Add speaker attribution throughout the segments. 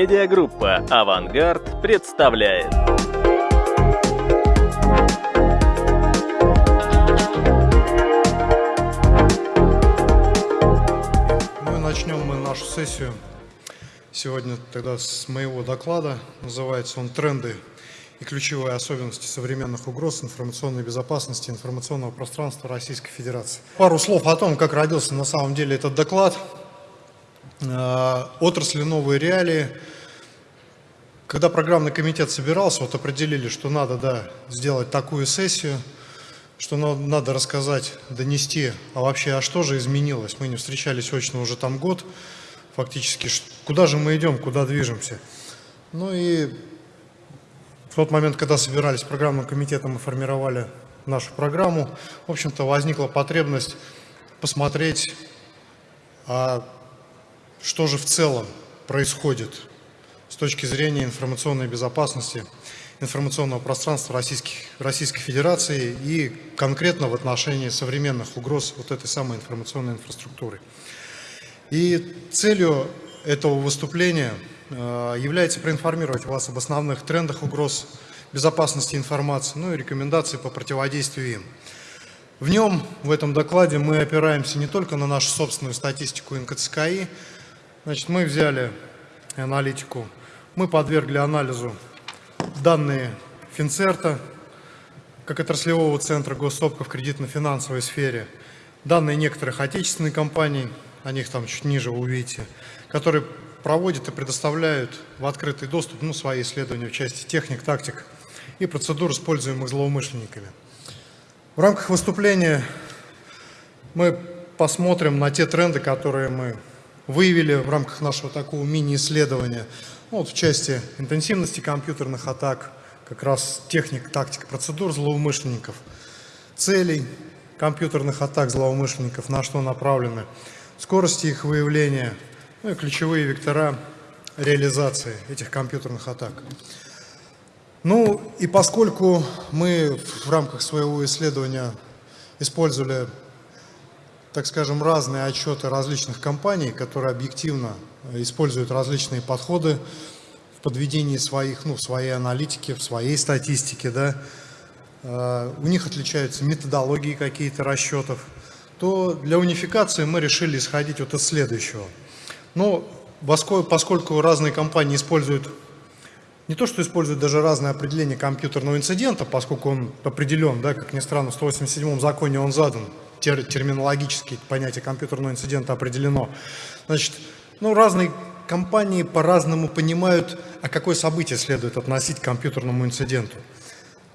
Speaker 1: Медиагруппа «Авангард» представляет.
Speaker 2: Ну и начнем мы нашу сессию сегодня тогда с моего доклада. Называется он «Тренды и ключевые особенности современных угроз информационной безопасности информационного пространства Российской Федерации». Пару слов о том, как родился на самом деле этот доклад – отрасли новые реалии. Когда программный комитет собирался, вот определили, что надо да, сделать такую сессию, что надо рассказать, донести, а вообще, а что же изменилось? Мы не встречались очно уже там год, фактически, куда же мы идем, куда движемся. Ну и в тот момент, когда собирались программным комитетом и формировали нашу программу, в общем-то, возникла потребность посмотреть, а что же в целом происходит с точки зрения информационной безопасности информационного пространства Российских, Российской Федерации и конкретно в отношении современных угроз вот этой самой информационной инфраструктуры. И целью этого выступления э, является проинформировать вас об основных трендах угроз безопасности информации, ну и рекомендации по противодействию им. В нем, в этом докладе, мы опираемся не только на нашу собственную статистику НКЦКИ, Значит, мы взяли аналитику, мы подвергли анализу данные Финцерта, как отраслевого центра госсопка в кредитно-финансовой сфере, данные некоторых отечественных компаний, о них там чуть ниже вы увидите, которые проводят и предоставляют в открытый доступ ну, свои исследования в части техник, тактик и процедур, используемых злоумышленниками. В рамках выступления мы посмотрим на те тренды, которые мы выявили в рамках нашего такого мини-исследования. Ну, вот в части интенсивности компьютерных атак, как раз техник, тактик, процедур злоумышленников, целей компьютерных атак злоумышленников, на что направлены, скорости их выявления, ну и ключевые вектора реализации этих компьютерных атак. Ну и поскольку мы в рамках своего исследования использовали так скажем, разные отчеты различных компаний, которые объективно используют различные подходы в подведении своих, ну, в своей аналитике, в своей статистике, да, э, у них отличаются методологии какие-то расчетов, то для унификации мы решили исходить вот из следующего. Но поскольку разные компании используют, не то что используют даже разное определение компьютерного инцидента, поскольку он определен, да, как ни странно, в 187 законе он задан, тер, терминологически понятие компьютерного инцидента определено. Значит, ну, разные компании по-разному понимают, а какое событие следует относить к компьютерному инциденту.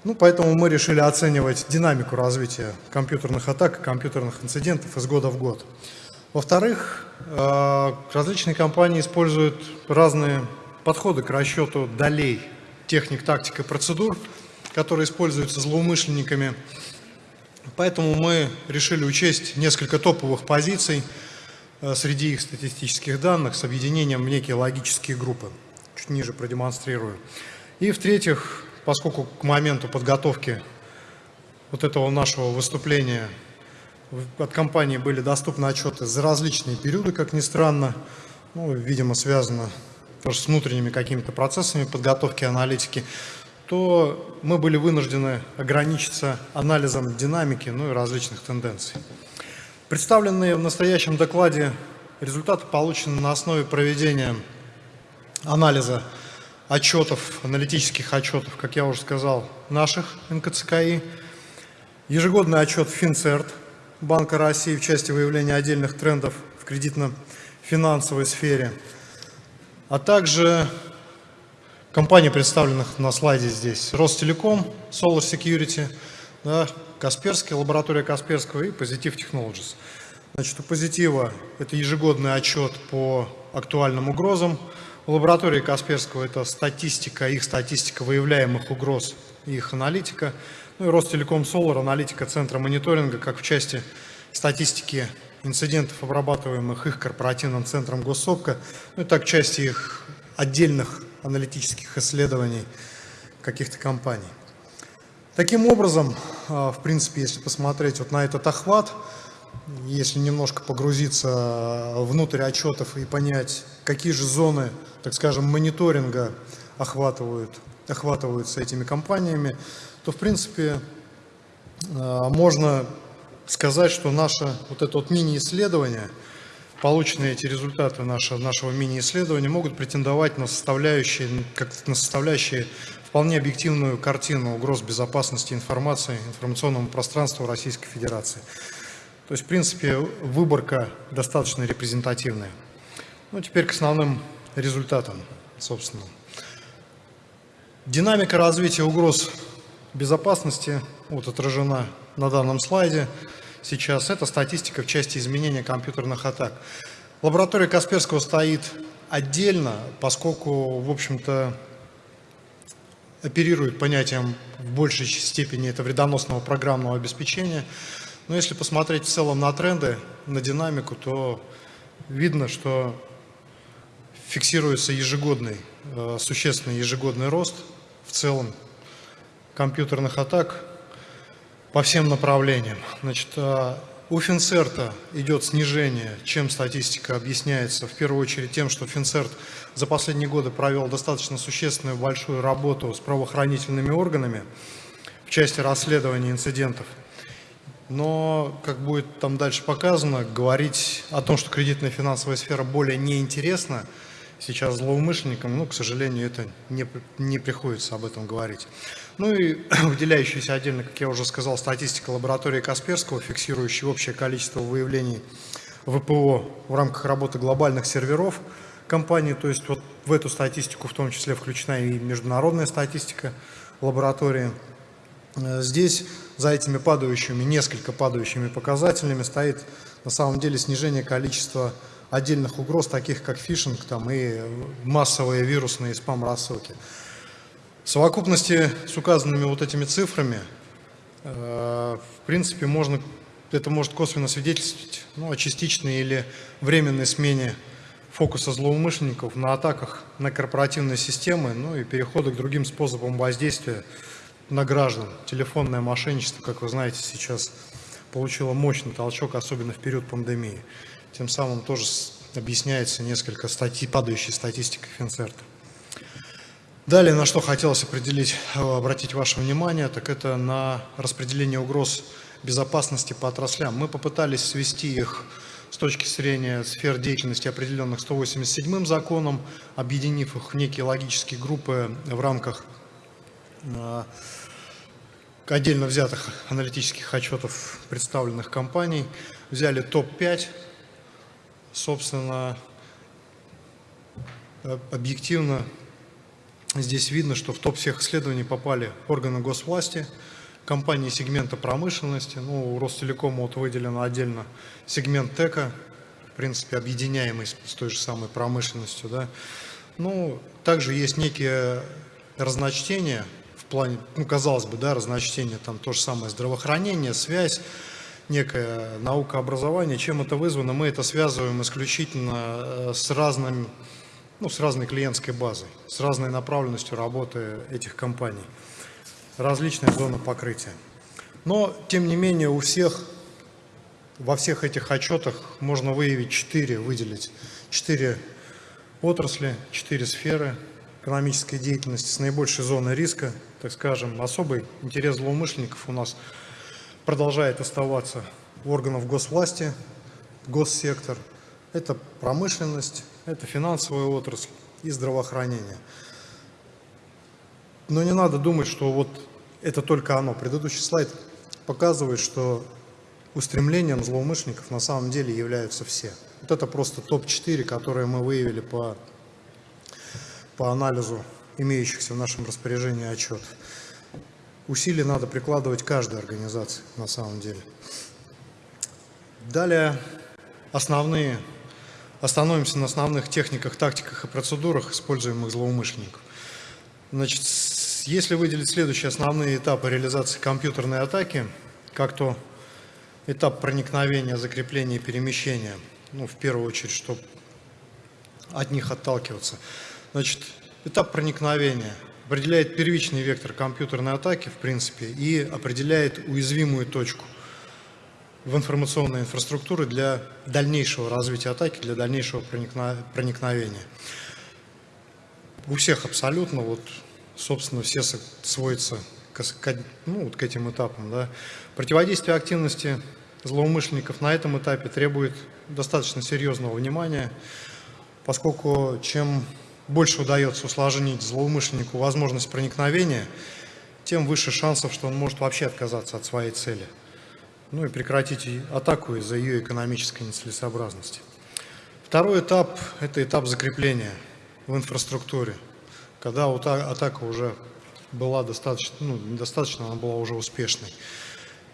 Speaker 2: Ну, поэтому мы решили оценивать динамику развития компьютерных атак и компьютерных инцидентов из года в год. Во-вторых, э, различные компании используют разные подходы к расчету долей техник, тактик и процедур, которые используются злоумышленниками Поэтому мы решили учесть несколько топовых позиций э, среди их статистических данных с объединением в некие логические группы. Чуть ниже продемонстрирую. И в-третьих, поскольку к моменту подготовки вот этого нашего выступления от компании были доступны отчеты за различные периоды, как ни странно, ну, видимо, связано тоже с внутренними какими-то процессами подготовки аналитики, то мы были вынуждены ограничиться анализом динамики, ну и различных тенденций. Представленные в настоящем докладе результаты получены на основе проведения анализа отчетов, аналитических отчетов, как я уже сказал, наших НКЦКИ, ежегодный отчет Финцерт Банка России в части выявления отдельных трендов в кредитно-финансовой сфере, а также Компании, представленных на слайде здесь, Ростелеком, Solar Security, да, Касперский, лаборатория Касперского и Positive Technologies. Значит, у Позитива это ежегодный отчет по актуальным угрозам. У лаборатории Касперского это статистика, их статистика выявляемых угроз и их аналитика. Ну и Ростелеком Solar, аналитика Центра мониторинга, как в части статистики инцидентов, обрабатываемых их корпоративным центром Госсопка, ну и так части их отдельных аналитических исследований каких-то компаний. Таким образом, а, в принципе, если посмотреть вот на этот охват, если немножко погрузиться внутрь отчетов и понять, какие же зоны, так скажем, мониторинга охватывают, охватываются этими компаниями, то, в принципе, а, можно сказать, что наше вот это вот мини-исследование, полученные эти результаты нашего, нашего мини-исследования могут претендовать на составляющие, как на составляющие вполне объективную картину угроз безопасности информации, информационному пространству Российской Федерации. То есть, в принципе, выборка достаточно репрезентативная. Ну, теперь к основным результатам, собственно. Динамика развития угроз безопасности вот отражена на данном слайде сейчас. Это статистика в части изменения компьютерных атак. Лаборатория Касперского стоит отдельно, поскольку, в общем-то, оперирует понятием в большей степени это вредоносного программного обеспечения. Но если посмотреть в целом на тренды, на динамику, то видно, что фиксируется ежегодный, э, существенный ежегодный рост в целом компьютерных атак по всем направлениям. Значит, э, у Финцерта идет снижение, чем статистика объясняется. В первую очередь тем, что Финцерт за последние годы провел достаточно существенную большую работу с правоохранительными органами в части расследования инцидентов. Но, как будет там дальше показано, говорить о том, что кредитная финансовая сфера более неинтересна сейчас злоумышленникам, ну, к сожалению, это не, не приходится об этом говорить. Ну и выделяющаяся отдельно, как я уже сказал, статистика лаборатории Касперского, фиксирующая общее количество выявлений ВПО в рамках работы глобальных серверов компании. То есть вот в эту статистику в том числе включена и международная статистика лаборатории. Э, здесь за этими падающими, несколько падающими показателями стоит на самом деле снижение количества отдельных угроз, таких как фишинг там, и массовые вирусные спам-рассылки. В совокупности с указанными вот этими цифрами, э, в принципе, можно, это может косвенно свидетельствовать ну, о частичной или временной смене фокуса злоумышленников на атаках на корпоративные системы, ну и перехода к другим способам воздействия на граждан. Телефонное мошенничество, как вы знаете, сейчас получило мощный толчок, особенно в период пандемии. Тем самым тоже объясняется несколько статей, падающей статистикой Финцерта. Далее, на что хотелось определить, э, обратить ваше внимание, так это на распределение угроз безопасности по отраслям. Мы попытались свести их с точки зрения сфер деятельности, определенных 187-м законом, объединив их в некие логические группы в рамках э, отдельно взятых аналитических отчетов представленных компаний. Взяли топ-5, собственно, объективно Здесь видно, что в топ всех исследований попали органы госвласти, компании сегмента промышленности. Ну, у Ростелекома вот выделено отдельно сегмент ТЭКа, в принципе, объединяемый с, той же самой промышленностью. Да. Ну, также есть некие разночтения в плане, ну, казалось бы, да, разночтение, там то же самое здравоохранение, связь, некая наука образования. Чем это вызвано? Мы это связываем исключительно э, с разным ну, с разной клиентской базой, с разной направленностью работы этих компаний, различная зона покрытия. Но, тем не менее, у всех, во всех этих отчетах можно выявить четыре, выделить четыре отрасли, четыре сферы экономической деятельности с наибольшей зоной риска, так скажем, особый интерес злоумышленников у нас продолжает оставаться органов госвласти, госсектор, это промышленность, это финансовая отрасль и здравоохранение. Но не надо думать, что вот это только оно. Предыдущий слайд показывает, что устремлением злоумышленников на самом деле являются все. Вот это просто топ-4, которые мы выявили по, по анализу имеющихся в нашем распоряжении отчетов. Усилия надо прикладывать каждой организации на самом деле. Далее основные Остановимся на основных техниках, тактиках и процедурах, используемых злоумышленников. Значит, если выделить следующие основные этапы реализации компьютерной атаки, как то этап проникновения, закрепления и перемещения, ну, в первую очередь, чтобы от них отталкиваться. Значит, этап проникновения определяет первичный вектор компьютерной атаки, в принципе, и определяет уязвимую точку. в информационной инфраструктуре для дальнейшего развития атаки, для дальнейшего проникновения. У всех абсолютно, вот, собственно, все сводятся к, ну, вот к этим этапам. Да. Противодействие активности злоумышленников на этом этапе требует достаточно серьезного внимания, поскольку чем больше удается усложнить злоумышленнику возможность проникновения, тем выше шансов, что он может вообще отказаться от своей цели. Ну и прекратить атаку из-за ее экономической нецелесообразности. Второй этап – это этап закрепления в инфраструктуре, когда атака уже была достаточно, ну, недостаточно, она была уже успешной.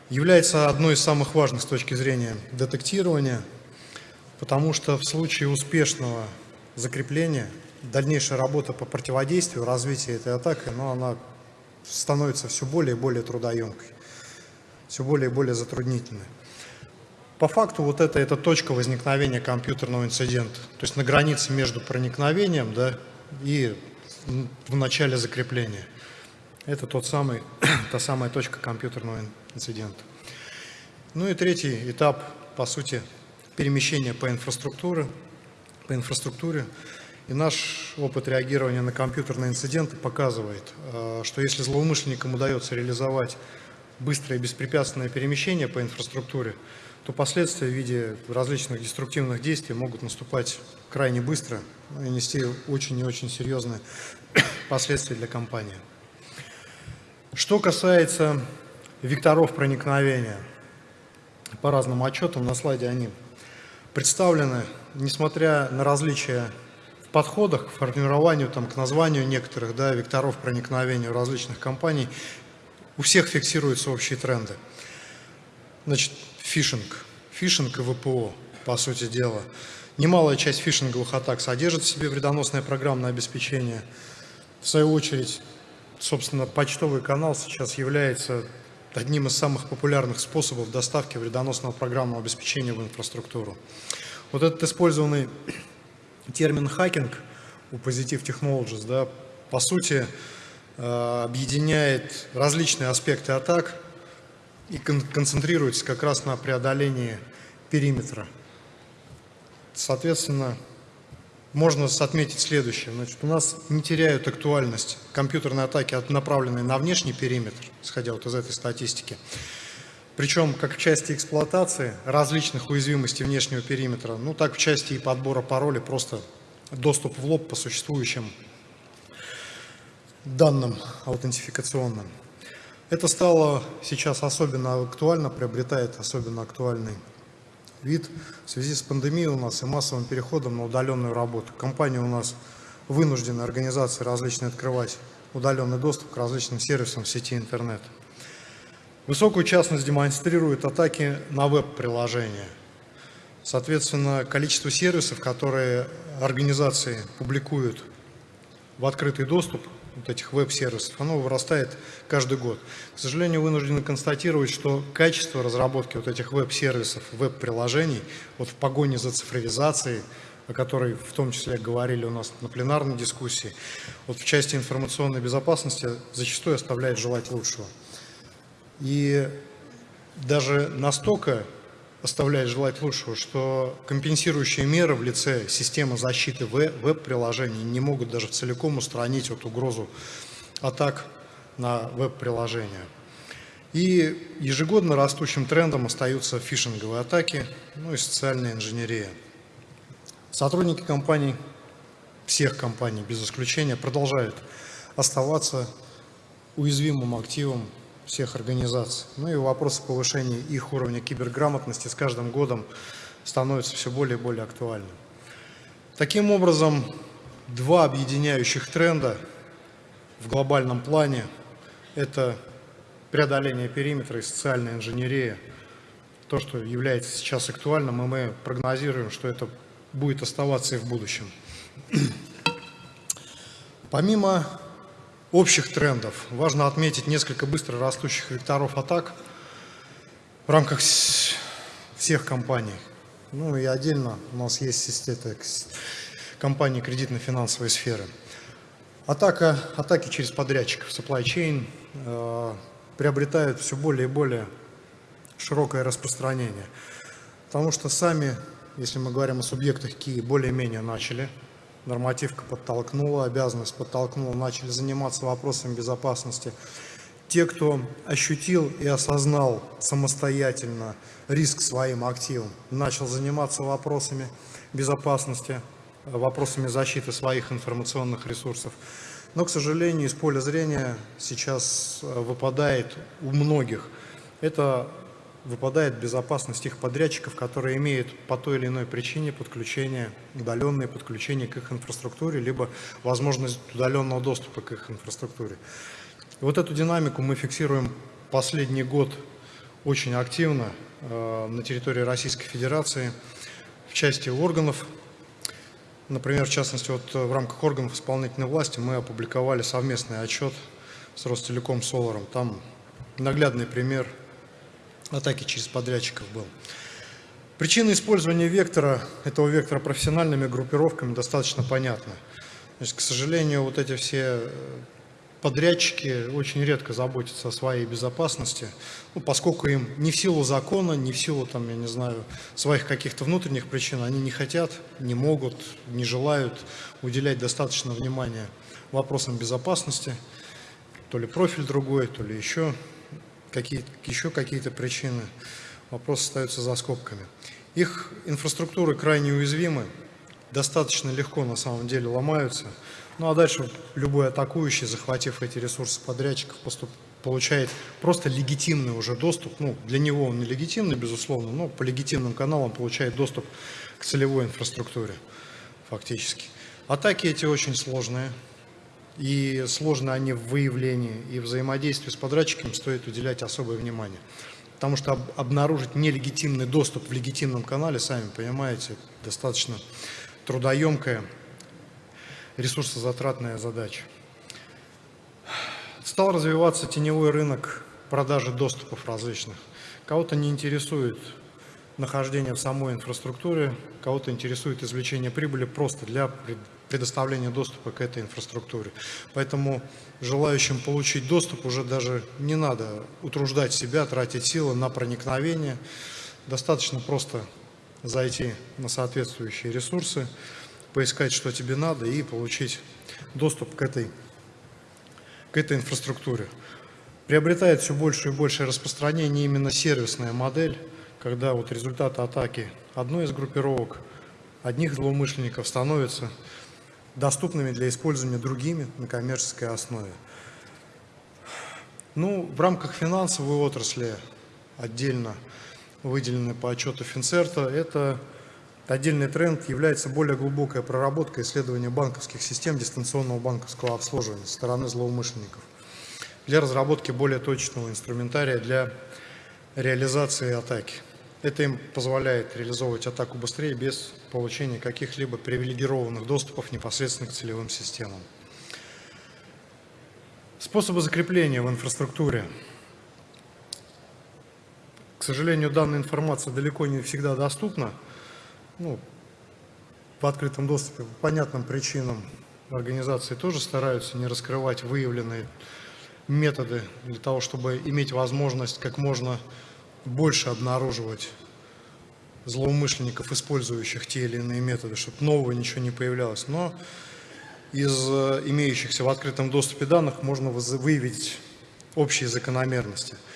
Speaker 2: Является одной из самых важных с точки зрения детектирования, потому что в случае успешного закрепления дальнейшая работа по противодействию, развитию этой атаки, но она становится все более и более трудоемкой, все более и более затруднительной. По факту вот это, это точка возникновения компьютерного инцидента, то есть на границе между проникновением да, и в начале закрепления. Это тот самый, та самая точка компьютерного инцидента. Ну и третий этап, по сути, перемещения по инфраструктуре. По инфраструктуре. И наш опыт реагирования на компьютерные инциденты показывает, э, что если злоумышленникам удается реализовать быстрое и беспрепятственное перемещение по инфраструктуре, то последствия в виде различных деструктивных действий могут наступать крайне быстро и нести очень и очень серьезные последствия для компании. Что касается векторов проникновения, по разным отчетам на слайде они представлены, несмотря на различия подходах к формированию, там, к названию некоторых да, векторов проникновения различных компаний, у всех фиксируются общие тренды. Значит, фишинг. Фишинг и ВПО, по сути дела. Немалая часть фишинговых атак содержит в себе вредоносное программное обеспечение. В свою очередь, Собственно, почтовый канал сейчас является одним из самых популярных способов доставки вредоносного программного обеспечения в инфраструктуру. Вот этот использованный термин «хакинг» у Positive Technologies, да, по сути, э, объединяет различные аспекты атак и концентрируется как раз на преодолении периметра. Соответственно, можно отметить следующее. Значит, у нас не теряют актуальность компьютерные атаки, направленные на внешний периметр, исходя вот из этой статистики. Причем как в части эксплуатации различных уязвимостей внешнего периметра, ну так в части и подбора паролей, просто доступ в лоб по существующим данным аутентификационным. Это стало сейчас особенно актуально, приобретает особенно актуальный вид в связи с пандемией у нас и массовым переходом на удаленную работу. Компания у нас вынуждена организации различные открывать удаленный доступ к различным сервисам в сети интернет. Высокую частность демонстрируют атаки на веб-приложения. Соответственно, количество сервисов, которые организации публикуют в открытый доступ, вот этих веб-сервисов, оно вырастает каждый год. К сожалению, вынуждены констатировать, что качество разработки вот этих веб-сервисов, веб-приложений, вот в погоне за цифровизацией, о которой в том числе говорили у нас на пленарной дискуссии, вот в части информационной безопасности зачастую оставляет желать лучшего. И даже настолько оставляет желать лучшего, что компенсирующие меры в лице системы защиты веб-приложений не могут даже целиком устранить вот угрозу атак на веб-приложения. И ежегодно растущим трендом остаются фишинговые атаки, ну и социальная инженерия. Сотрудники компаний, всех компаний без исключения, продолжают оставаться уязвимым активом всех организаций. Ну и вопросы повышения их уровня киберграмотности с каждым годом становятся все более и более актуальным. Таким образом, два объединяющих тренда в глобальном плане – это преодоление периметра и социальная инженерия. То, что является сейчас актуальным, и мы прогнозируем, что это будет оставаться и в будущем. Помимо общих трендов. Важно отметить несколько быстро растущих векторов атак в рамках всех компаний. Ну и отдельно у нас есть это, компании кредитно-финансовой сферы. Атака, атаки через подрядчиков, supply chain, э, приобретают все более и более широкое распространение. Потому что сами, если мы говорим о субъектах КИ, более-менее начали. Нормативка подтолкнула, обязанность подтолкнула, начали заниматься вопросами безопасности. Те, кто ощутил и осознал самостоятельно риск своим активам, начал заниматься вопросами безопасности, вопросами защиты своих информационных ресурсов. Но, к сожалению, из поля зрения сейчас э, выпадает у многих. Это выпадает безопасность их подрядчиков, которые имеют по той или иной причине подключение, удаленное подключение к их инфраструктуре, либо возможность удаленного доступа к их инфраструктуре. И вот эту динамику мы фиксируем последний год очень активно э, на территории Российской Федерации в части органов Например, в частности, вот э, в рамках органов исполнительной власти мы опубликовали совместный отчет с Ростелеком Соларом. Там наглядный пример атаки через подрядчиков был. Причина использования вектора, этого вектора профессиональными группировками достаточно понятна. Значит, к сожалению, вот эти все э, подрядчики очень редко заботятся о своей безопасности, ну, поскольку им не в силу закона, не в силу, там, я не знаю, своих каких-то внутренних причин, они не хотят, не могут, не желают уделять достаточно внимания вопросам безопасности, то ли профиль другой, то ли еще какие-то еще какие причины. Вопрос остается за скобками. Их инфраструктуры крайне уязвимы, достаточно легко на самом деле ломаются – ну а дальше любой атакующий, захватив эти ресурсы подрядчиков, поступ, получает просто легитимный уже доступ. Ну, для него он не легитимный, безусловно, но по легитимным каналам получает доступ к целевой инфраструктуре фактически. Атаки эти очень сложные. И сложны они в выявлении и взаимодействии с подрядчиком стоит уделять особое внимание. Потому что обнаружить нелегитимный доступ в легитимном канале, сами понимаете, достаточно трудоемкая ресурсозатратная задача. Стал развиваться теневой рынок продажи доступов различных. Кого-то не интересует нахождение в самой инфраструктуре, кого-то интересует извлечение прибыли просто для предоставления доступа к этой инфраструктуре. Поэтому желающим получить доступ уже даже не надо утруждать себя, тратить силы на проникновение. Достаточно просто зайти на соответствующие ресурсы, поискать, что тебе надо, и получить доступ к этой, к этой инфраструктуре. Приобретает все больше и больше распространение именно сервисная модель, когда вот результаты атаки одной из группировок, одних злоумышленников становятся доступными для использования другими на коммерческой основе. Ну, в рамках финансовой отрасли отдельно выделены по отчету Финцерта, это Отдельный тренд является более глубокая проработка исследования банковских систем дистанционного банковского обслуживания со стороны злоумышленников для разработки более точного инструментария для реализации атаки. Это им позволяет реализовывать атаку быстрее без получения каких-либо привилегированных доступов непосредственно к целевым системам. Способы закрепления в инфраструктуре. К сожалению, данная информация далеко не всегда доступна ну, в открытом доступе по понятным причинам организации тоже стараются не раскрывать выявленные методы для того, чтобы иметь возможность как можно больше обнаруживать злоумышленников, использующих те или иные методы, чтобы нового ничего не появлялось. Но из э, имеющихся в открытом доступе данных можно выявить общие закономерности –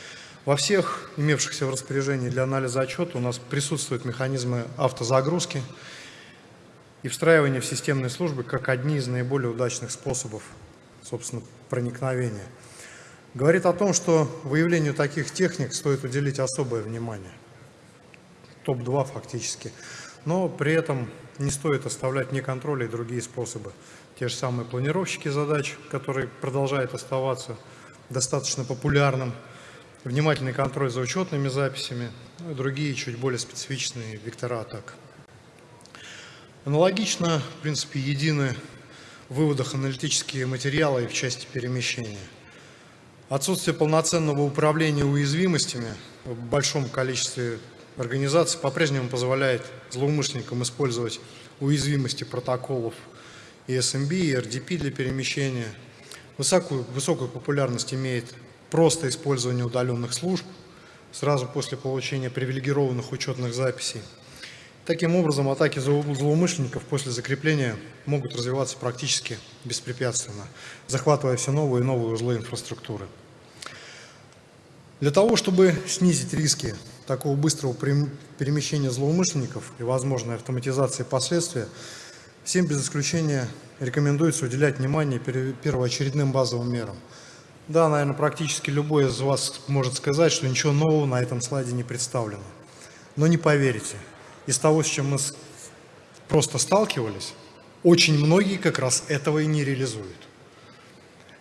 Speaker 2: во всех имевшихся в распоряжении для анализа отчета у нас присутствуют механизмы автозагрузки и встраивания в системные службы как одни из наиболее удачных способов, собственно, проникновения. Говорит о том, что выявлению таких техник стоит уделить особое внимание. Топ-2 фактически. Но при этом не стоит оставлять ни контроля и другие способы. Те же самые планировщики задач, которые продолжают оставаться достаточно популярным внимательный контроль за учетными записями, ну и другие чуть более специфичные вектора атак. Аналогично, в принципе, едины в выводах аналитические материалы и в части перемещения. Отсутствие полноценного управления уязвимостями в большом количестве организаций по-прежнему позволяет злоумышленникам использовать уязвимости протоколов ESMB и RDP для перемещения. Высокую, высокую популярность имеет просто использование удаленных служб сразу после получения привилегированных учетных записей. Таким образом, атаки злоумышленников после закрепления могут развиваться практически беспрепятственно, захватывая все новые и новые узлы инфраструктуры. Для того, чтобы снизить риски такого быстрого перемещения злоумышленников и возможной автоматизации последствия, всем без исключения рекомендуется уделять внимание первоочередным базовым мерам. Да, наверное, практически любой из вас может сказать, что ничего нового на этом слайде не представлено. Но не поверите, из того, с чем мы просто сталкивались, очень многие как раз этого и не реализуют.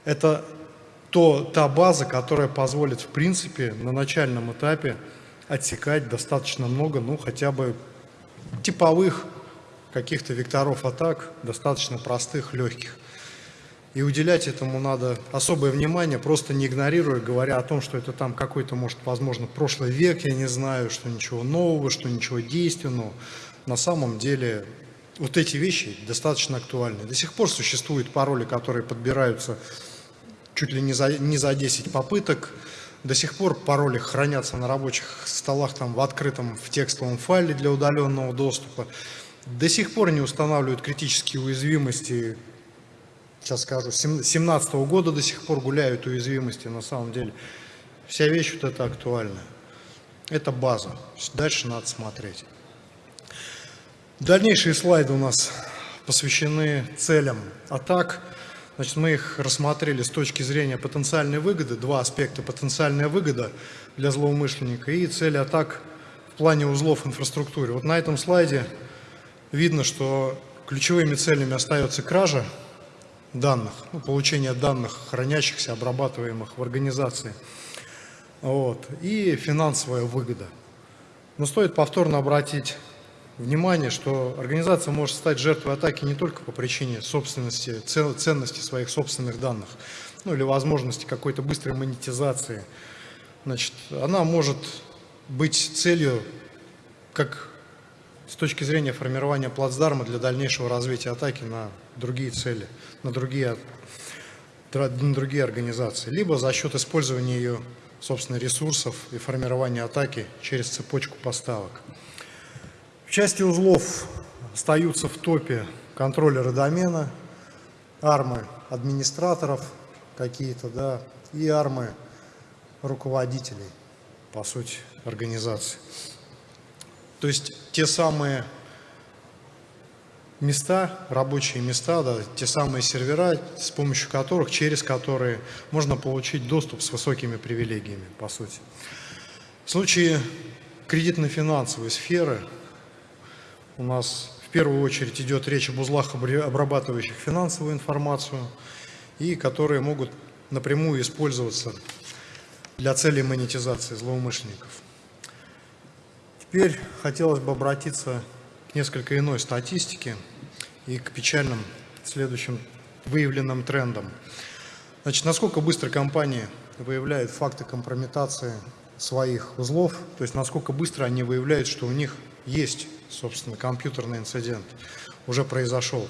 Speaker 2: Это то, та база, которая позволит, в принципе, на начальном этапе отсекать достаточно много, ну, хотя бы типовых каких-то векторов атак, достаточно простых, легких. И уделять этому надо особое внимание, просто не игнорируя, говоря о том, что это там какой-то, может, возможно, прошлый век, я не знаю, что ничего нового, что ничего действенного. На самом деле вот эти вещи достаточно актуальны. До сих пор существуют пароли, которые подбираются чуть ли не за, не за 10 попыток. До сих пор пароли хранятся на рабочих столах там, в открытом в текстовом файле для удаленного доступа. До сих пор не устанавливают критические уязвимости сейчас скажу, 17 -го года до сих пор гуляют уязвимости на самом деле. Вся вещь вот эта актуальная. Это база. Дальше надо смотреть. Дальнейшие слайды у нас посвящены целям атак. Значит, мы их рассмотрели с точки зрения потенциальной выгоды, два аспекта потенциальная выгода для злоумышленника и цели атак в плане узлов инфраструктуры. Вот на этом слайде видно, что ключевыми целями остается кража данных, ну, получения данных, хранящихся, обрабатываемых в организации, вот, и финансовая выгода. Но стоит повторно обратить внимание, что организация может стать жертвой атаки не только по причине собственности, ценности своих собственных данных, ну или возможности какой-то быстрой монетизации. Значит, она может быть целью как с точки зрения формирования плацдарма для дальнейшего развития атаки на другие цели, на другие, на другие организации, либо за счет использования ее, собственно, ресурсов и формирования атаки через цепочку поставок. В части узлов остаются в топе контроллеры домена, армы администраторов какие-то, да, и армы руководителей, по сути, организации. То есть те самые места, рабочие места, да, те самые сервера, с помощью которых, через которые можно получить доступ с высокими привилегиями, по сути. В случае кредитно-финансовой сферы у нас в первую очередь идет речь об узлах, обрабатывающих финансовую информацию, и которые могут напрямую использоваться для целей монетизации злоумышленников. Теперь хотелось бы обратиться несколько иной статистике и к печальным следующим выявленным трендам. Значит, насколько быстро компании выявляют факты компрометации своих узлов, то есть насколько быстро они выявляют, что у них есть, собственно, компьютерный инцидент, уже произошел.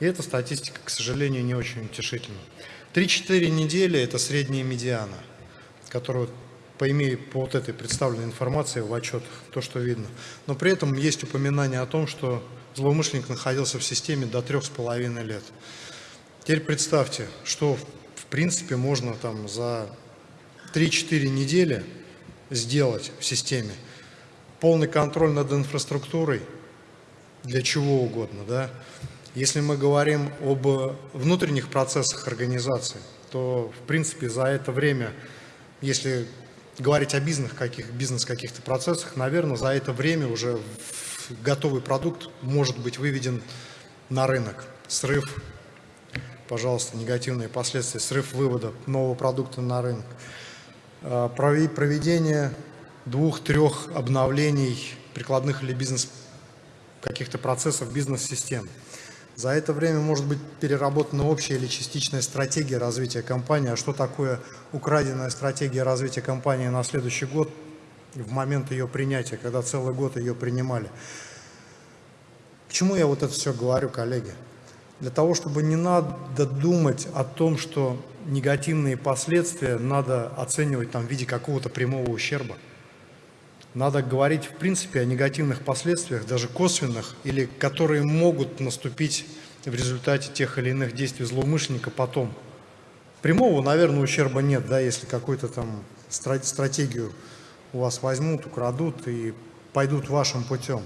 Speaker 2: И эта статистика, к сожалению, не очень утешительна. 3-4 недели – это средняя медиана, которую по, имею, по вот этой представленной информации в отчетах, то, что видно. Но при этом есть упоминание о том, что злоумышленник находился в системе до трех с половиной лет. Теперь представьте, что в принципе можно там за 3-4 недели сделать в системе. Полный контроль над инфраструктурой для чего угодно. Да? Если мы говорим об внутренних процессах организации, то в принципе за это время, если говорить о бизнес каких, бизнес каких-то процессах, наверное, за это время уже готовый продукт может быть выведен на рынок. Срыв, пожалуйста, негативные последствия, срыв вывода нового продукта на рынок. А, проведение двух-трех обновлений прикладных или бизнес каких-то процессов бизнес-систем. За это время может быть переработана общая или частичная стратегия развития компании. А что такое украденная стратегия развития компании на следующий год в момент ее принятия, когда целый год ее принимали? К чему я вот это все говорю, коллеги? Для того, чтобы не надо думать о том, что негативные последствия надо оценивать там, в виде какого-то прямого ущерба. Надо говорить, в принципе, о негативных последствиях, даже косвенных, или которые могут наступить в результате тех или иных действий злоумышленника потом. Прямого, наверное, ущерба нет, да, если какую-то там стратегию у вас возьмут, украдут и пойдут вашим путем.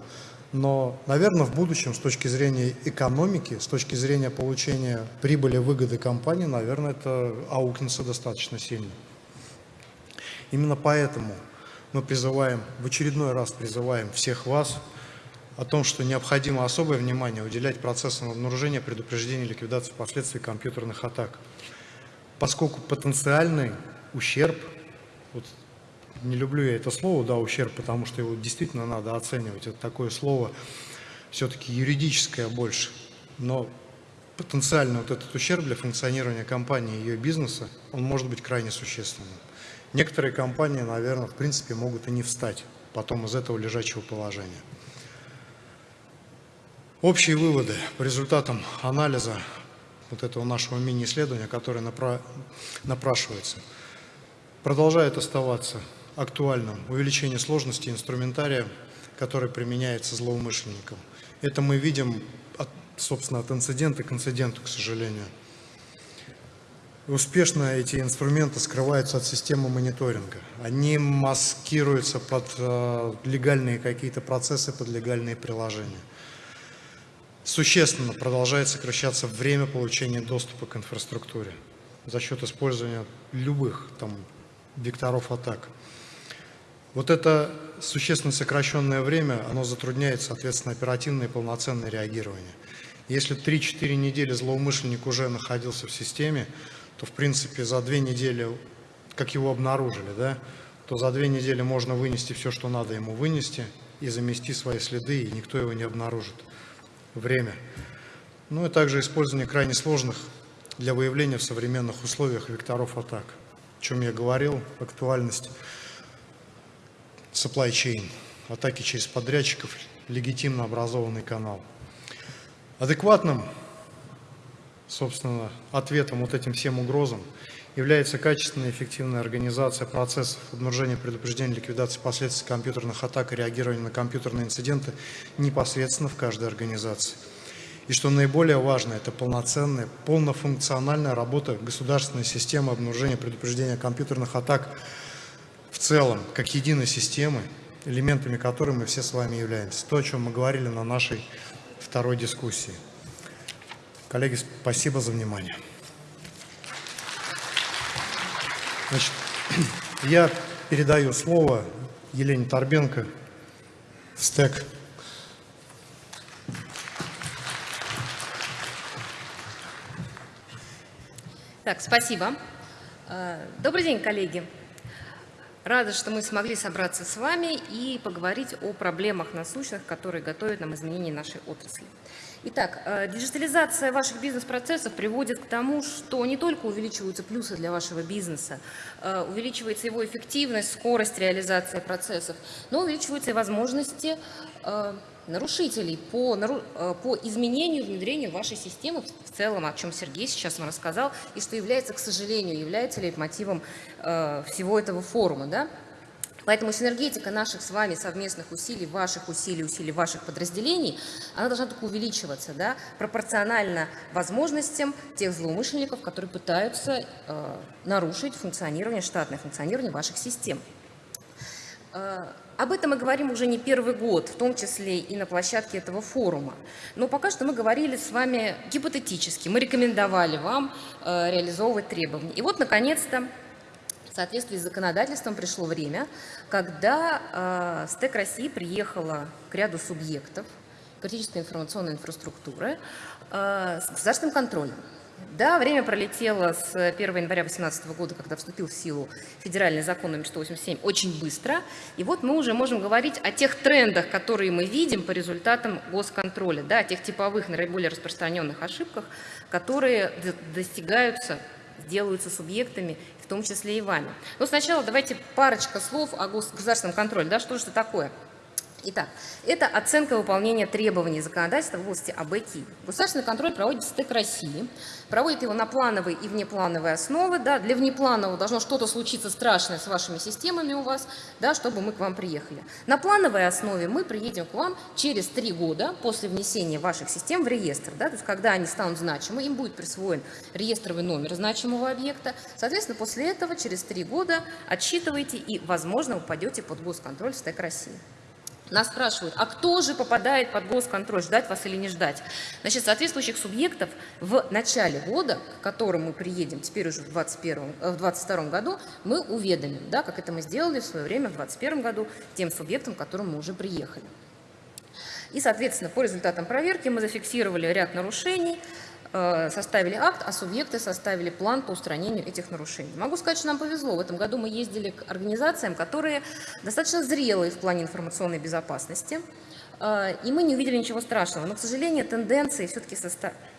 Speaker 2: Но, наверное, в будущем, с точки зрения экономики, с точки зрения получения прибыли, выгоды компании, наверное, это аукнется достаточно сильно. Именно поэтому мы призываем, в очередной раз призываем всех вас о том, что необходимо особое внимание уделять процессам обнаружения, предупреждения и ликвидации последствий компьютерных атак. Поскольку потенциальный ущерб, вот не люблю я это слово, да, ущерб, потому что его действительно надо оценивать. Это такое слово все-таки юридическое больше. Но потенциально вот этот ущерб для функционирования компании и ее бизнеса, он может быть крайне существенным. Некоторые компании, наверное, в принципе могут и не встать потом из этого лежачего положения. Общие выводы по результатам анализа вот этого нашего мини-исследования, которое напра напрашивается, продолжает оставаться актуальным увеличение сложности инструментария, который применяется злоумышленникам. Это мы видим, от, собственно, от инцидента к инциденту, к сожалению. Успешно эти инструменты скрываются от системы мониторинга. Они маскируются под э, легальные какие-то процессы, под легальные приложения. Существенно продолжает сокращаться время получения доступа к инфраструктуре за счет использования любых там, векторов атак. Вот это существенно сокращенное время, оно затрудняет, соответственно, оперативное и полноценное реагирование. Если 3-4 недели злоумышленник уже находился в системе, то, в принципе, за две недели, как его обнаружили, да, то за две недели можно вынести все, что надо ему вынести, и замести свои следы, и никто его не обнаружит. Время. Ну и также использование крайне сложных для выявления в современных условиях векторов атак. О чем я говорил, актуальность supply chain, атаки через подрядчиков, легитимно образованный канал. Адекватным собственно, ответом вот этим всем угрозам является качественная и эффективная организация процессов обнаружения, предупреждения, ликвидации последствий компьютерных атак и реагирования на компьютерные инциденты непосредственно в каждой организации. И что наиболее важно, это полноценная, полнофункциональная работа государственной системы обнаружения, предупреждения компьютерных атак в целом, как единой системы, элементами которой мы все с вами являемся. То, о чем мы говорили на нашей второй дискуссии. Коллеги, спасибо за внимание. Значит, я передаю слово Елене Торбенко, СТЭК.
Speaker 3: Так, спасибо. Э, добрый день, коллеги. Рада, что мы смогли собраться с вами и поговорить о проблемах насущных, которые готовят нам изменения нашей отрасли. Итак, э, диджитализация ваших бизнес-процессов приводит к тому, что не только увеличиваются плюсы для вашего бизнеса, э, увеличивается его эффективность, скорость реализации процессов, но увеличиваются и возможности э, нарушителей по, по изменению, внедрению вашей системы в целом, о чем Сергей сейчас вам рассказал, и что является, к сожалению, является лейтмотивом всего этого форума. Да? Поэтому синергетика наших с вами совместных усилий, ваших усилий, усилий ваших подразделений, она должна только увеличиваться, да, пропорционально возможностям тех злоумышленников, которые пытаются э, нарушить функционирование, штатное функционирование ваших систем. Э, об этом мы говорим уже не первый год, в том числе и на площадке этого форума. Но пока что мы говорили с вами гипотетически, мы рекомендовали вам э, реализовывать требования. И вот, наконец-то, в соответствии с законодательством пришло время, когда э, СТЭК России приехала к ряду субъектов критической информационной инфраструктуры э, с государственным контролем. Да, время пролетело с 1 января 2018 года, когда вступил в силу федеральный закон номер 187, очень быстро. И вот мы уже можем говорить о тех трендах, которые мы видим по результатам госконтроля, да, о тех типовых, наиболее распространенных ошибках, которые достигаются делаются субъектами, том числе и вами. Но сначала давайте парочка слов о государственном контроле. Да, что же это такое? Итак, это оценка выполнения требований законодательства в области АБКИ. Государственный контроль проводит СТЭК России, проводит его на плановой и внеплановой основы. Да, для внепланового должно что-то случиться страшное с вашими системами у вас, да, чтобы мы к вам приехали. На плановой основе мы приедем к вам через три года после внесения ваших систем в реестр. Да, то есть когда они станут значимы, им будет присвоен реестровый номер значимого объекта. Соответственно, после этого через три года отсчитываете и, возможно, упадете под госконтроль СТЭК России. Нас спрашивают, а кто же попадает под госконтроль, ждать вас или не ждать? Значит, соответствующих субъектов в начале года, к которому мы приедем теперь уже в 2022 э, году, мы уведомим, да, как это мы сделали в свое время в 2021 году тем субъектам, к которым мы уже приехали. И, соответственно, по результатам проверки мы зафиксировали ряд нарушений, составили акт, а субъекты составили план по устранению этих нарушений. Могу сказать, что нам повезло. В этом году мы ездили к организациям, которые достаточно зрелые в плане информационной безопасности, э, и мы не увидели ничего страшного. Но, к сожалению, тенденции все-таки составили Э,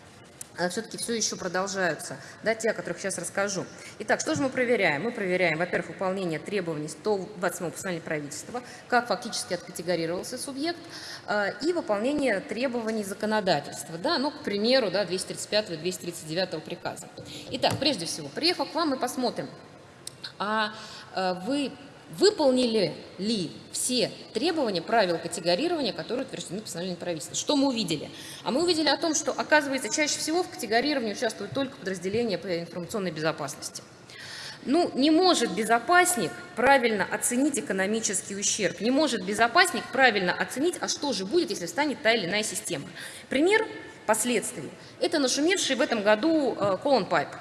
Speaker 3: все-таки все еще продолжаются, да, те, о которых сейчас расскажу. Итак, что же мы проверяем? Мы проверяем, во-первых, выполнение требований 127 постановления правительства, как фактически откатегорировался субъект, э, и выполнение требований законодательства, да, ну, к примеру, да, 235-239 приказа. Итак, прежде всего, приехав к вам, мы посмотрим, а э, вы выполнили ли все требования правил категорирования, которые утверждены постановлением правительства. Что мы увидели? А мы увидели о том, что, оказывается, чаще всего в категорировании участвуют только подразделения по информационной безопасности. Ну, не может безопасник правильно оценить экономический ущерб, не может безопасник правильно оценить, а что же будет, если встанет та или иная система. Пример последствий. Это нашумевший в этом году э, Colon Pipe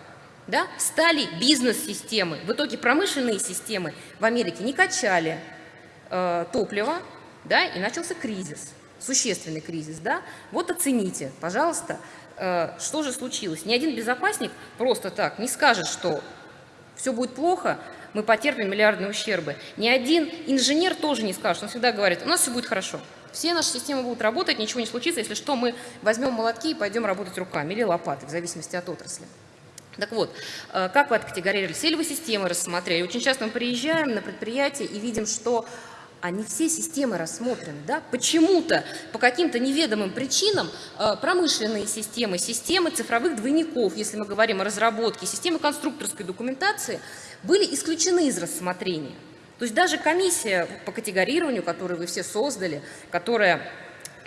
Speaker 3: да, стали бизнес-системы. В итоге промышленные системы в Америке не качали э, топливо, да, и начался кризис, существенный кризис. Да. Вот оцените, пожалуйста, э, что же случилось. Ни один безопасник просто так не скажет, что все будет плохо, мы потерпим миллиардные ущербы. Ни один инженер тоже не скажет, он всегда говорит, у нас все будет хорошо. Все наши системы будут работать, ничего не случится, если что, мы возьмем молотки и пойдем работать руками или лопатой, в зависимости от отрасли. Так вот, э, как вы откатегорировали? Все ли вы системы рассмотрели? Очень часто мы приезжаем на предприятие и видим, что они все системы рассмотрены. Да? Почему-то, по каким-то неведомым причинам, э, промышленные системы, системы цифровых двойников, если мы говорим о разработке, системы конструкторской документации, были исключены из рассмотрения. То есть даже комиссия по категорированию, которую вы все создали, которая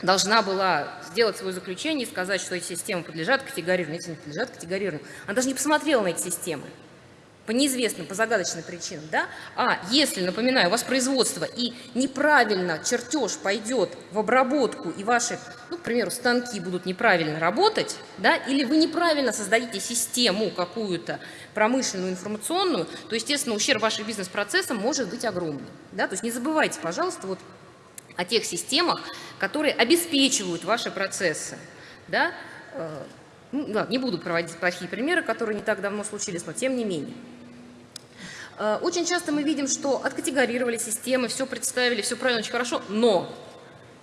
Speaker 3: должна была сделать свое заключение и сказать, что эти системы подлежат категорированию, эти не подлежат категорированию. Она даже не посмотрела на эти системы по неизвестным, по загадочным причинам, да? А если, напоминаю, у вас производство и неправильно чертеж пойдет в обработку, и ваши, ну, к примеру, станки будут неправильно работать, да, или вы неправильно создадите систему какую-то промышленную, информационную, то, естественно, ущерб вашим бизнес-процессам может быть огромный, да? То есть не забывайте, пожалуйста, вот о тех системах, которые обеспечивают ваши процессы. Да? Э, ну, да, не буду проводить плохие примеры, которые не так давно случились, но тем не менее. Э, очень часто мы видим, что откатегорировали системы, все представили, все правильно, очень хорошо, но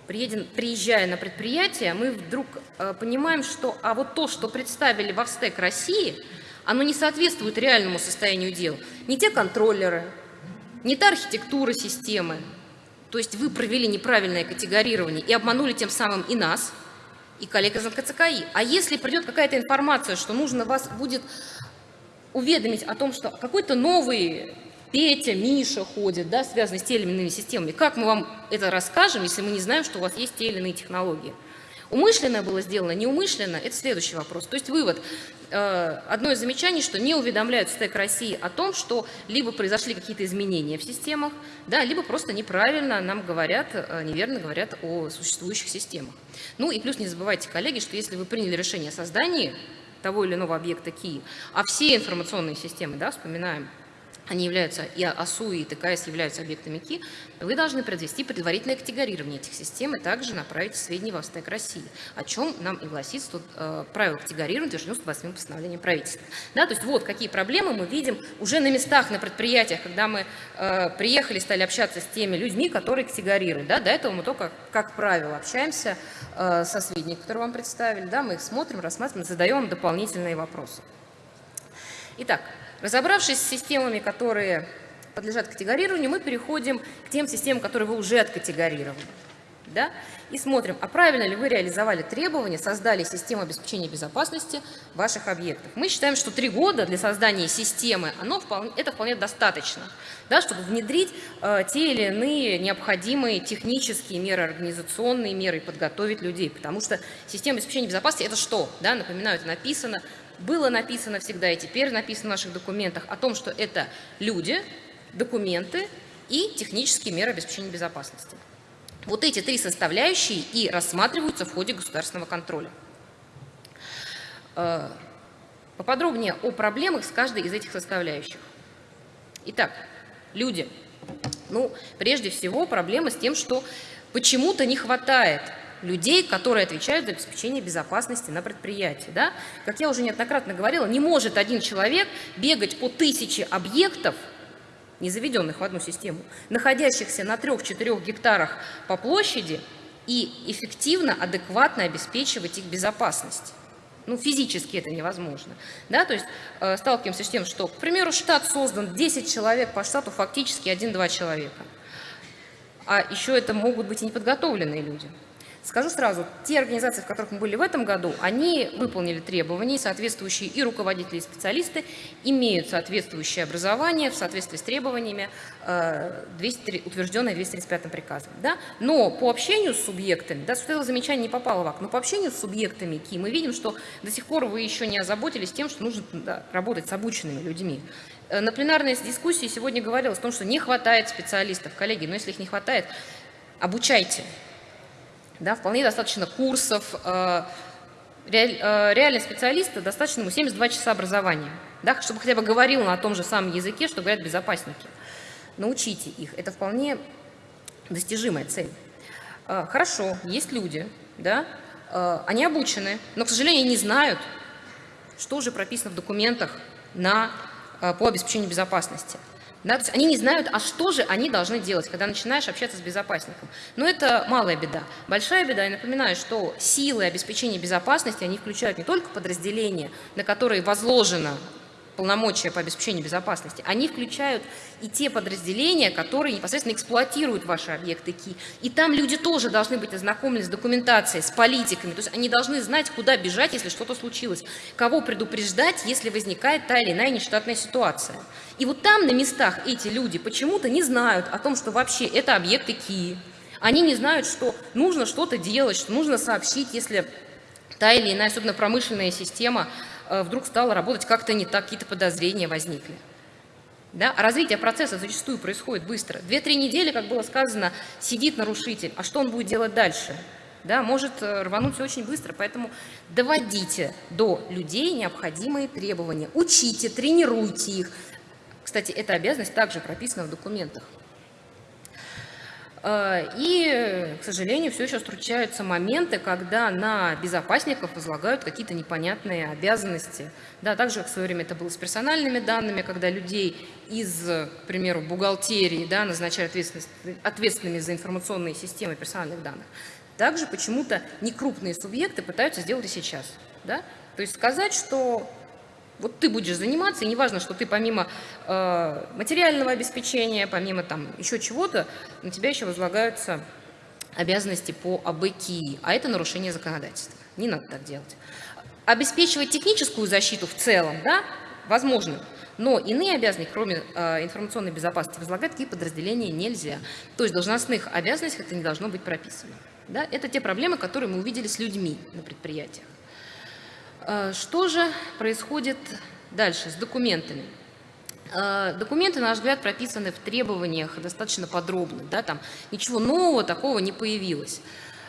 Speaker 3: приедем, приезжая на предприятие, мы вдруг э, понимаем, что а вот то, что представили в Австек России, оно не соответствует реальному состоянию дел. Не те контроллеры, не та архитектура системы, то есть вы провели неправильное категорирование и обманули тем самым и нас, и коллег из НКЦКИ. А если придет какая-то информация, что нужно вас будет уведомить о том, что какой-то новый Петя, Миша ходит, да, связанный с теми или иными системами, как мы вам это расскажем, если мы не знаем, что у вас есть те или иные технологии? Умышленно было сделано, неумышленно – это следующий вопрос. То есть вывод. Э, одно из замечаний, что не уведомляют СТЭК России о том, что либо произошли какие-то изменения в системах, да, либо просто неправильно нам говорят, э, неверно говорят о существующих системах. Ну и плюс не забывайте, коллеги, что если вы приняли решение о создании того или иного объекта КИ, а все информационные системы, да, вспоминаем, они являются, и АСУ, и ТКС являются объектами КИ, вы должны произвести предварительное категорирование этих систем и также направить сведения в Австек России, о чем нам и гласит тут, э, правило категорирования утверждено 108 постановлением правительства. Да, то есть вот какие проблемы мы видим уже на местах, на предприятиях, когда мы э, приехали, стали общаться с теми людьми, которые категорируют. Да, до этого мы только, как правило, общаемся э, со сведениями, которые вам представили, да, мы их смотрим, рассматриваем, задаем дополнительные вопросы. Итак, Разобравшись с системами, которые подлежат категорированию, мы переходим к тем системам, которые вы уже откатегорировали. да, и смотрим, а правильно ли вы реализовали требования, создали систему обеспечения безопасности ваших объектов. Мы считаем, что три года для создания системы, оно вполне, это вполне достаточно, да, чтобы внедрить э, те или иные необходимые технические меры, организационные меры и подготовить людей, потому что система обеспечения безопасности – это что? Да, напоминаю, это написано, было написано всегда и теперь написано в наших документах о том, что это люди, документы и технические меры обеспечения безопасности. Вот эти три составляющие и рассматриваются в ходе государственного контроля. Э, поподробнее о проблемах с каждой из этих составляющих. Итак, люди. Ну, прежде всего, проблема с тем, что почему-то не хватает людей, которые отвечают за обеспечение безопасности на предприятии. Да? Как я уже неоднократно говорила, не может один человек бегать по тысяче объектов, не заведенных в одну систему, находящихся на 3-4 гектарах по площади и эффективно, адекватно обеспечивать их безопасность. Ну, физически это невозможно. Да? То есть э, сталкиваемся с тем, что, к примеру, штат создан 10 человек по штату, фактически 1-2 человека. А еще это могут быть и неподготовленные люди. Скажу сразу, те организации, в которых мы были в этом году, они выполнили требования, соответствующие и руководители, и специалисты имеют соответствующее образование в соответствии с требованиями, 200, э, утвержденные 235 приказом. Да? Но по общению с субъектами, да, это замечание не попало в акт, но по общению с субъектами КИ мы видим, что до сих пор вы еще не озаботились тем, что нужно да, работать с обученными людьми. Э, на пленарной дискуссии сегодня говорилось о том, что не хватает специалистов. Коллеги, но если их не хватает, обучайте. Да, вполне достаточно курсов. Э, э, реальный специалист достаточно ему 72 часа образования, да, чтобы хотя бы говорил на том же самом языке, что говорят безопасники. Научите их. Это вполне достижимая цель. Э, хорошо, есть люди, да, они обучены, но, к сожалению, не знают, что же прописано в документах на, по обеспечению безопасности. Да, то есть они не знают, а что же они должны делать, когда начинаешь общаться с безопасником. Но это малая беда. Большая беда, я напоминаю, что силы обеспечения безопасности, они включают не только подразделения, на которые возложено полномочия по обеспечению безопасности, они включают и те подразделения, которые непосредственно эксплуатируют ваши объекты КИ. И там люди тоже должны быть ознакомлены с документацией, с политиками. То есть они должны знать, куда бежать, если что-то случилось, кого предупреждать, если возникает та или иная нештатная ситуация. И вот там на местах эти люди почему-то не знают о том, что вообще это объекты КИ. Они не знают, что нужно что-то делать, что нужно сообщить, если та или иная, особенно промышленная система, вдруг стало работать как-то не так, какие-то подозрения возникли. Да? А развитие процесса зачастую происходит быстро. Две-три недели, как было сказано, сидит нарушитель. А что он будет делать дальше? Да, может э, рвануть очень быстро, поэтому доводите до людей необходимые требования. Учите, тренируйте их. Кстати, эта обязанность также прописана в документах. Э, и, к сожалению, все еще встречаются моменты, когда на безопасников возлагают какие-то непонятные обязанности. Да, так же, как в свое время это было с персональными данными, когда людей из, к примеру, бухгалтерии да, назначают ответственными за информационные системы персональных данных. Также почему-то некрупные субъекты пытаются сделать и сейчас. Да? То есть сказать, что вот ты будешь заниматься, и неважно, что ты помимо э, материального обеспечения, помимо там еще чего-то, на тебя еще возлагаются обязанности по АБКИ, а это нарушение законодательства. Не надо так делать. Обеспечивать техническую защиту в целом, да, возможно, но иные обязанности, кроме э, информационной безопасности, возлагать такие подразделения нельзя. То есть должностных обязанностей это не должно быть прописано. Да? Это те проблемы, которые мы увидели с людьми на предприятиях. Э, что же происходит дальше с документами? Э, документы, на наш взгляд, прописаны в требованиях достаточно подробно. Да, там ничего нового такого не появилось.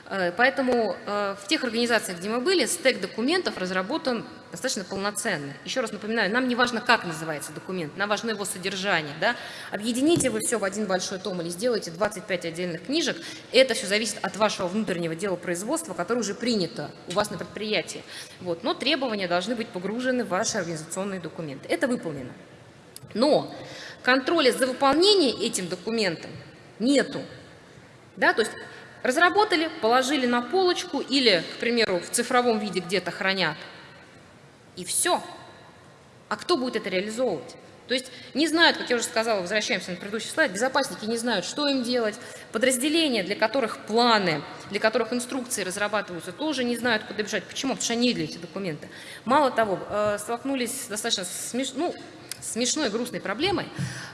Speaker 3: Э, поэтому в тех организациях, где мы были, стек документов разработан достаточно полноценно. Еще раз напоминаю, нам не важно, как называется документ, нам важно его содержание. Да? Объедините вы все в один большой том или сделайте 25 отдельных книжек, это все зависит от вашего внутреннего дела производства, которое уже принято у вас на предприятии. Вот. Но требования должны быть погружены в ваши организационные документы. Это выполнено. Но контроля за выполнением этим документом нету. Да? То есть разработали, положили на полочку или, к примеру, в цифровом виде где-то хранят – и все. А кто будет это реализовывать? То есть не знают, как я уже сказала, возвращаемся на предыдущий слайд, безопасники не знают, что им делать, подразделения, для которых планы, для которых инструкции разрабатываются, тоже не знают, куда бежать. Почему? Потому что они для эти документы. Мало того, э, столкнулись достаточно смеш... ну, смешной, грустной проблемой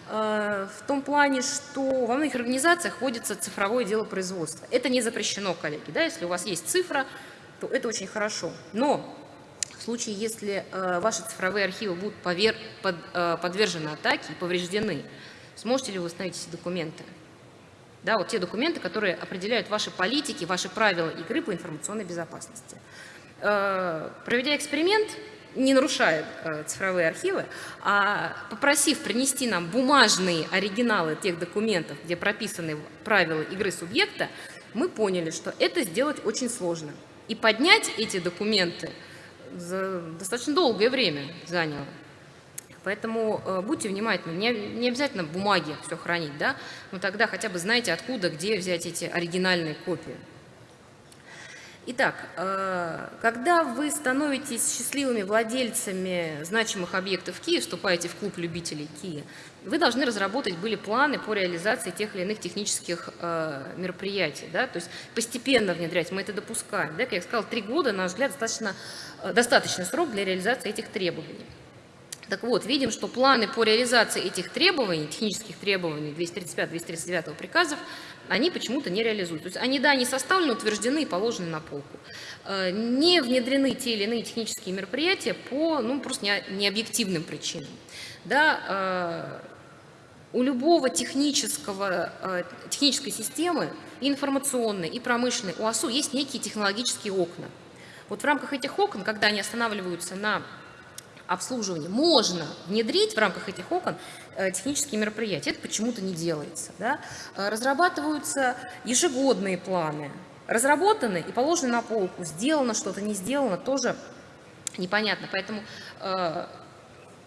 Speaker 3: э, в том плане, что во многих организациях вводится цифровое дело производства. Это не запрещено, коллеги. Да? Если у вас есть цифра, то это очень хорошо. Но в случае, если э, ваши цифровые архивы будут повер... под, э, подвержены атаке и повреждены, сможете ли вы восстановить эти документы? Да, вот те документы, которые определяют ваши политики, ваши правила игры по информационной безопасности. Проведя эксперимент, не нарушая э, цифровые архивы, а попросив принести нам бумажные оригиналы тех документов, где прописаны правила игры субъекта, мы поняли, что это сделать очень сложно. И поднять эти документы – за достаточно долгое время заняло. Поэтому э, будьте внимательны, не, не обязательно в бумаге все хранить, да, но тогда хотя бы знаете, откуда, где взять эти оригинальные копии. Итак, э, когда вы становитесь счастливыми владельцами значимых объектов Киев, вступаете в клуб любителей Киева, вы должны разработать были планы по реализации тех или иных технических э, мероприятий, да, то есть постепенно внедрять, мы это допускаем. Да, как я сказала, три года, на наш взгляд, достаточно, э, достаточный срок для реализации этих требований. Так вот, видим, что планы по реализации этих требований, технических требований 235-239 приказов, они почему-то не реализуют. То есть они, да, не составлены, утверждены и положены на полку. Э, не внедрены те или иные технические мероприятия по ну, просто необъективным причинам. Да, у любого технического, э, технической системы, и информационной, и промышленной, у АСУ есть некие технологические окна. Вот в рамках этих окон, когда они останавливаются на обслуживании, можно внедрить в рамках этих окон э, технические мероприятия. Это почему-то не делается. Да? Э, разрабатываются ежегодные планы. Разработаны и положены на полку. Сделано что-то, не сделано, тоже непонятно. Поэтому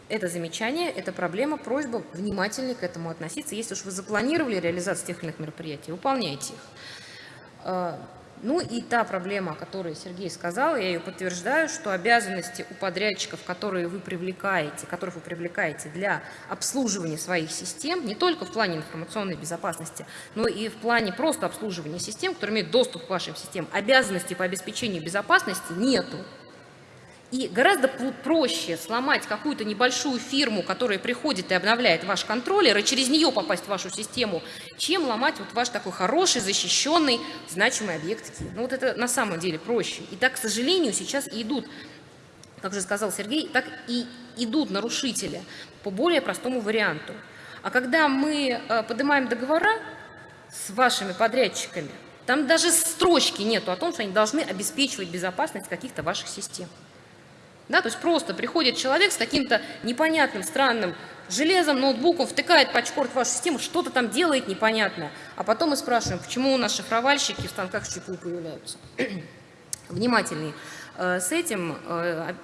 Speaker 3: это замечание, это проблема, просьба внимательнее к этому относиться. Если уж вы запланировали реализацию тех или иных мероприятий, выполняйте их. Ну и та проблема, о которой Сергей сказал, я ее подтверждаю, что обязанности у подрядчиков, которые вы привлекаете, которых вы привлекаете для обслуживания своих систем, не только в плане информационной безопасности, но и в плане просто обслуживания систем, которые имеют доступ к вашим системам, обязанностей по обеспечению безопасности нету. И гораздо проще сломать какую-то небольшую фирму, которая приходит и обновляет ваш контроллер, и через нее попасть в вашу систему, чем ломать вот ваш такой хороший, защищенный, значимый объект Ну вот это на самом деле проще. И так, к сожалению, сейчас и идут, как же сказал Сергей, так и идут нарушители по более простому варианту. А когда мы э, поднимаем договора с вашими подрядчиками, там даже строчки нету о том, что они должны обеспечивать безопасность каких-то ваших систем. Да, то есть просто приходит человек с каким-то непонятным, странным железом, ноутбуком, втыкает пачкорд в вашу систему, что-то там делает непонятное. А потом мы спрашиваем, почему у нас шифровальщики в станках ЧПУ появляются. Внимательнее э, с этим. Э,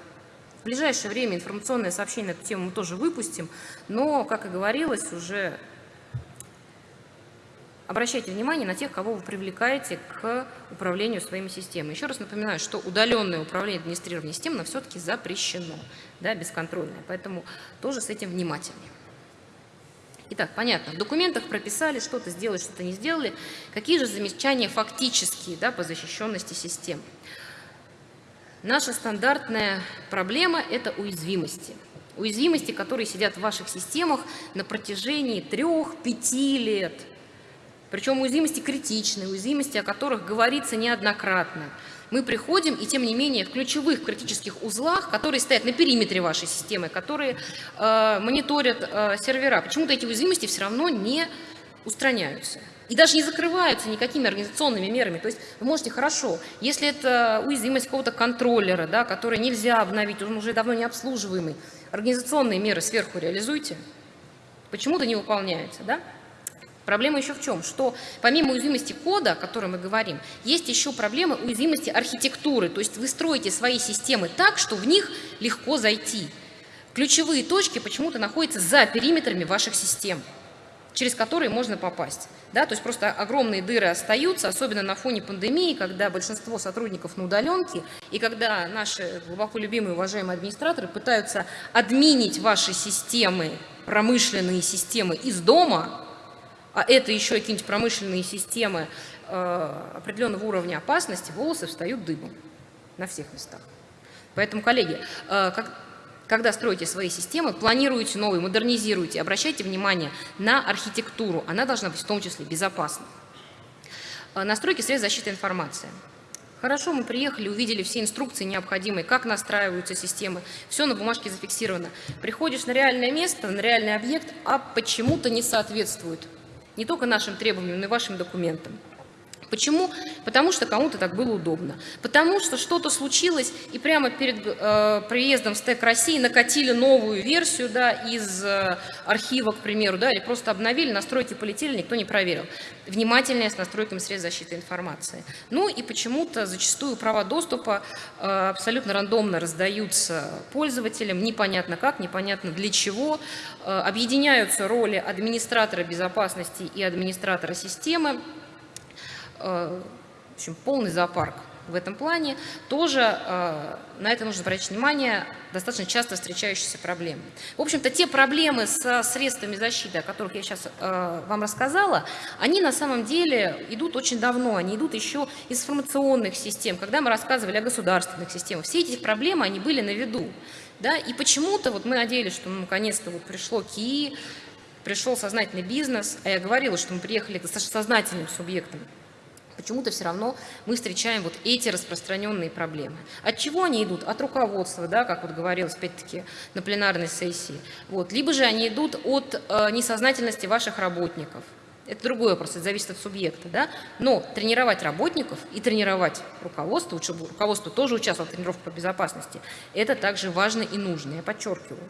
Speaker 3: в ближайшее время информационное сообщение на эту тему мы тоже выпустим, но, как и говорилось, уже обращайте внимание на тех, кого вы привлекаете к управлению своими системами. Еще раз напоминаю, что удаленное управление администрированием систем но все-таки запрещено, да, бесконтрольное, поэтому тоже с этим внимательнее. Итак, понятно, в документах прописали, что-то сделали, что-то не сделали. Какие же замечания фактические да, по защищенности систем? Наша стандартная проблема – это уязвимости. Уязвимости, которые сидят в ваших системах на протяжении трех-пяти лет – причем уязвимости критичные, уязвимости, о которых говорится неоднократно. Мы приходим, и тем не менее в ключевых критических узлах, которые стоят на периметре вашей системы, которые э, мониторят э, сервера, почему-то эти уязвимости все равно не устраняются. И даже не закрываются никакими организационными мерами. То есть вы можете хорошо, если это уязвимость какого-то контроллера, да, который нельзя обновить, он уже давно не обслуживаемый, организационные меры сверху реализуйте, почему-то не выполняются. Да? Проблема еще в чем? Что помимо уязвимости кода, о которой мы говорим, есть еще проблема уязвимости архитектуры. То есть вы строите свои системы так, что в них легко зайти. Ключевые точки почему-то находятся за периметрами ваших систем. через которые можно попасть. Да, то есть просто огромные дыры остаются, особенно на фоне пандемии, когда большинство сотрудников на удаленке, и когда наши глубоко любимые, уважаемые администраторы пытаются админить ваши системы, промышленные системы из дома, а это еще какие-нибудь промышленные системы э, определенного уровня опасности, волосы встают дыбом на всех местах. Поэтому, коллеги, э, как, когда строите свои системы, планируете новые, модернизируете, обращайте внимание на архитектуру. Она должна быть в том числе безопасной. Э, настройки средств защиты информации. Хорошо, мы приехали, увидели все инструкции необходимые, как настраиваются системы, все на бумажке зафиксировано. Приходишь на реальное место, на реальный объект, а почему-то не соответствует не только нашим требованиям, но и вашим документам. Почему? Потому что кому-то так было удобно. Потому что что-то случилось, и прямо перед э, приездом в СТЭК России накатили новую версию да, из э, архива, к примеру, да, или просто обновили, настройки полетели, никто не проверил. Внимательнее с настройками средств защиты информации. Ну и почему-то зачастую права доступа э, абсолютно рандомно раздаются пользователям, непонятно как, непонятно для чего. Э, объединяются роли администратора безопасности и администратора системы. Э, в общем, полный зоопарк в этом плане, тоже э, на это нужно обратить внимание, достаточно часто встречающиеся проблемы. В общем-то, те проблемы со средствами защиты, о которых я сейчас э, вам рассказала, они на самом деле идут очень давно, они идут еще из информационных систем. Когда мы рассказывали о государственных системах, все эти проблемы, они были на виду. Да? И почему-то вот мы надеялись, что ну, наконец-то вот пришло КИИ, пришел сознательный бизнес, а я говорила, что мы приехали к сознательным субъектам почему-то все равно мы встречаем вот эти распространенные проблемы. От чего они идут? От руководства, да, как вот говорилось опять-таки на пленарной сессии. Вот. Либо же они идут от э, несознательности ваших работников. Это другой вопрос, это зависит от субъекта. Да? Но тренировать работников и тренировать руководство, чтобы руководство тоже участвовало в тренировке по безопасности, это также важно и нужно, я подчеркиваю.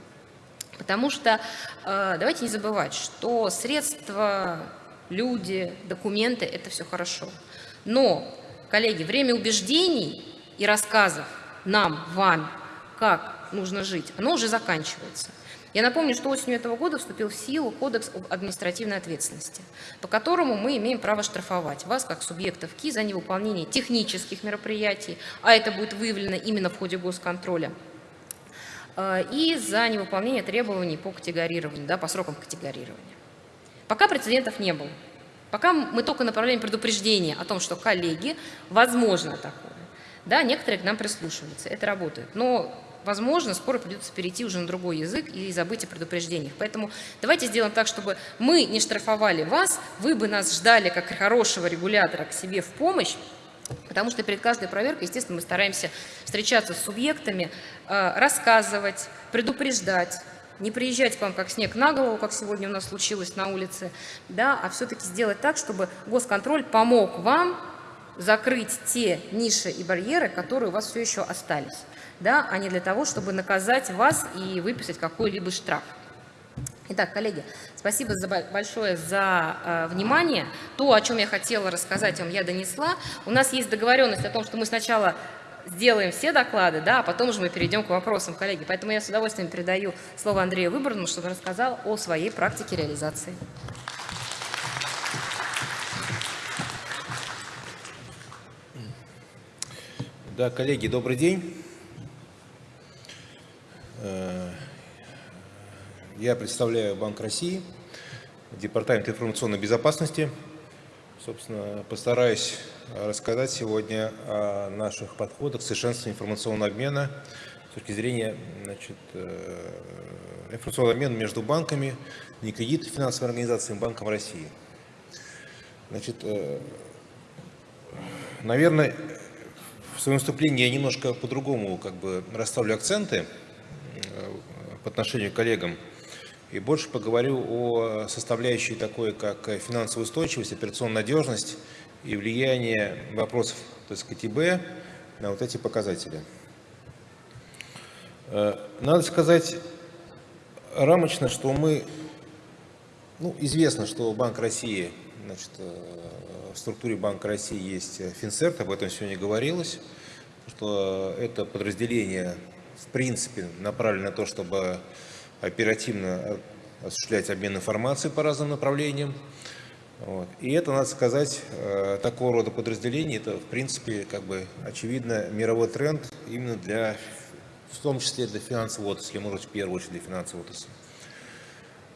Speaker 3: Потому что э, давайте не забывать, что средства, люди, документы – это все хорошо. Но, коллеги, время убеждений и рассказов нам, вам, как нужно жить, оно уже заканчивается. Я напомню, что осенью этого года вступил в силу Кодекс об административной ответственности, по которому мы имеем право штрафовать вас, как субъектов КИ, за невыполнение технических мероприятий, а это будет выявлено именно в ходе госконтроля, э, и за невыполнение требований по категорированию, да, по срокам категорирования. Пока прецедентов не было. Пока мы только направляем предупреждение о том, что коллеги, возможно такое. Да, некоторые к нам прислушиваются, это работает. Но, возможно, скоро придется перейти уже на другой язык и забыть о предупреждениях. Поэтому давайте сделаем так, чтобы мы не штрафовали вас, вы бы нас ждали как хорошего регулятора к себе в помощь, Потому что перед каждой проверкой, естественно, мы стараемся встречаться с субъектами, э, рассказывать, предупреждать, не приезжать к вам как снег на голову, как сегодня у нас случилось на улице, да, а все-таки сделать так, чтобы госконтроль помог вам закрыть те ниши и барьеры, которые у вас все еще остались, да, а не для того, чтобы наказать вас и выписать какой-либо штраф. Итак, коллеги, спасибо за большое за э, внимание. То, о чем я хотела рассказать вам, я донесла. У нас есть договоренность о том, что мы сначала сделаем все доклады, да, а потом уже мы перейдем к вопросам, коллеги. Поэтому я с удовольствием передаю слово Андрею Выборному, чтобы рассказал о своей практике реализации.
Speaker 4: Да, коллеги, добрый день. Э, я представляю Банк России, Департамент информационной безопасности. Собственно, постараюсь рассказать сегодня о наших подходах к совершенствованию информационного обмена с точки зрения значит, э, информационного обмена между банками, не кредит финансовой организацией, Банком России. Значит, э, наверное, в своем выступлении я немножко по-другому как бы расставлю акценты э, по отношению к коллегам и больше поговорю о составляющей такой, как финансовая устойчивость, операционная надежность и влияние вопросов то есть КТБ на вот эти показатели. Э, надо сказать рамочно, что мы, ну, известно, что Банк России, значит, э, в структуре Банка России есть Финцерт, об этом сегодня говорилось, что это подразделение, в принципе, направлено на то, чтобы оперативно осуществлять обмен информацией по разным направлениям. Вот. И это, надо сказать, э, такого рода подразделение, это, в принципе, как бы очевидно мировой тренд именно для, в том числе для финансовой отрасли, может, в первую очередь для финансовой отрасли.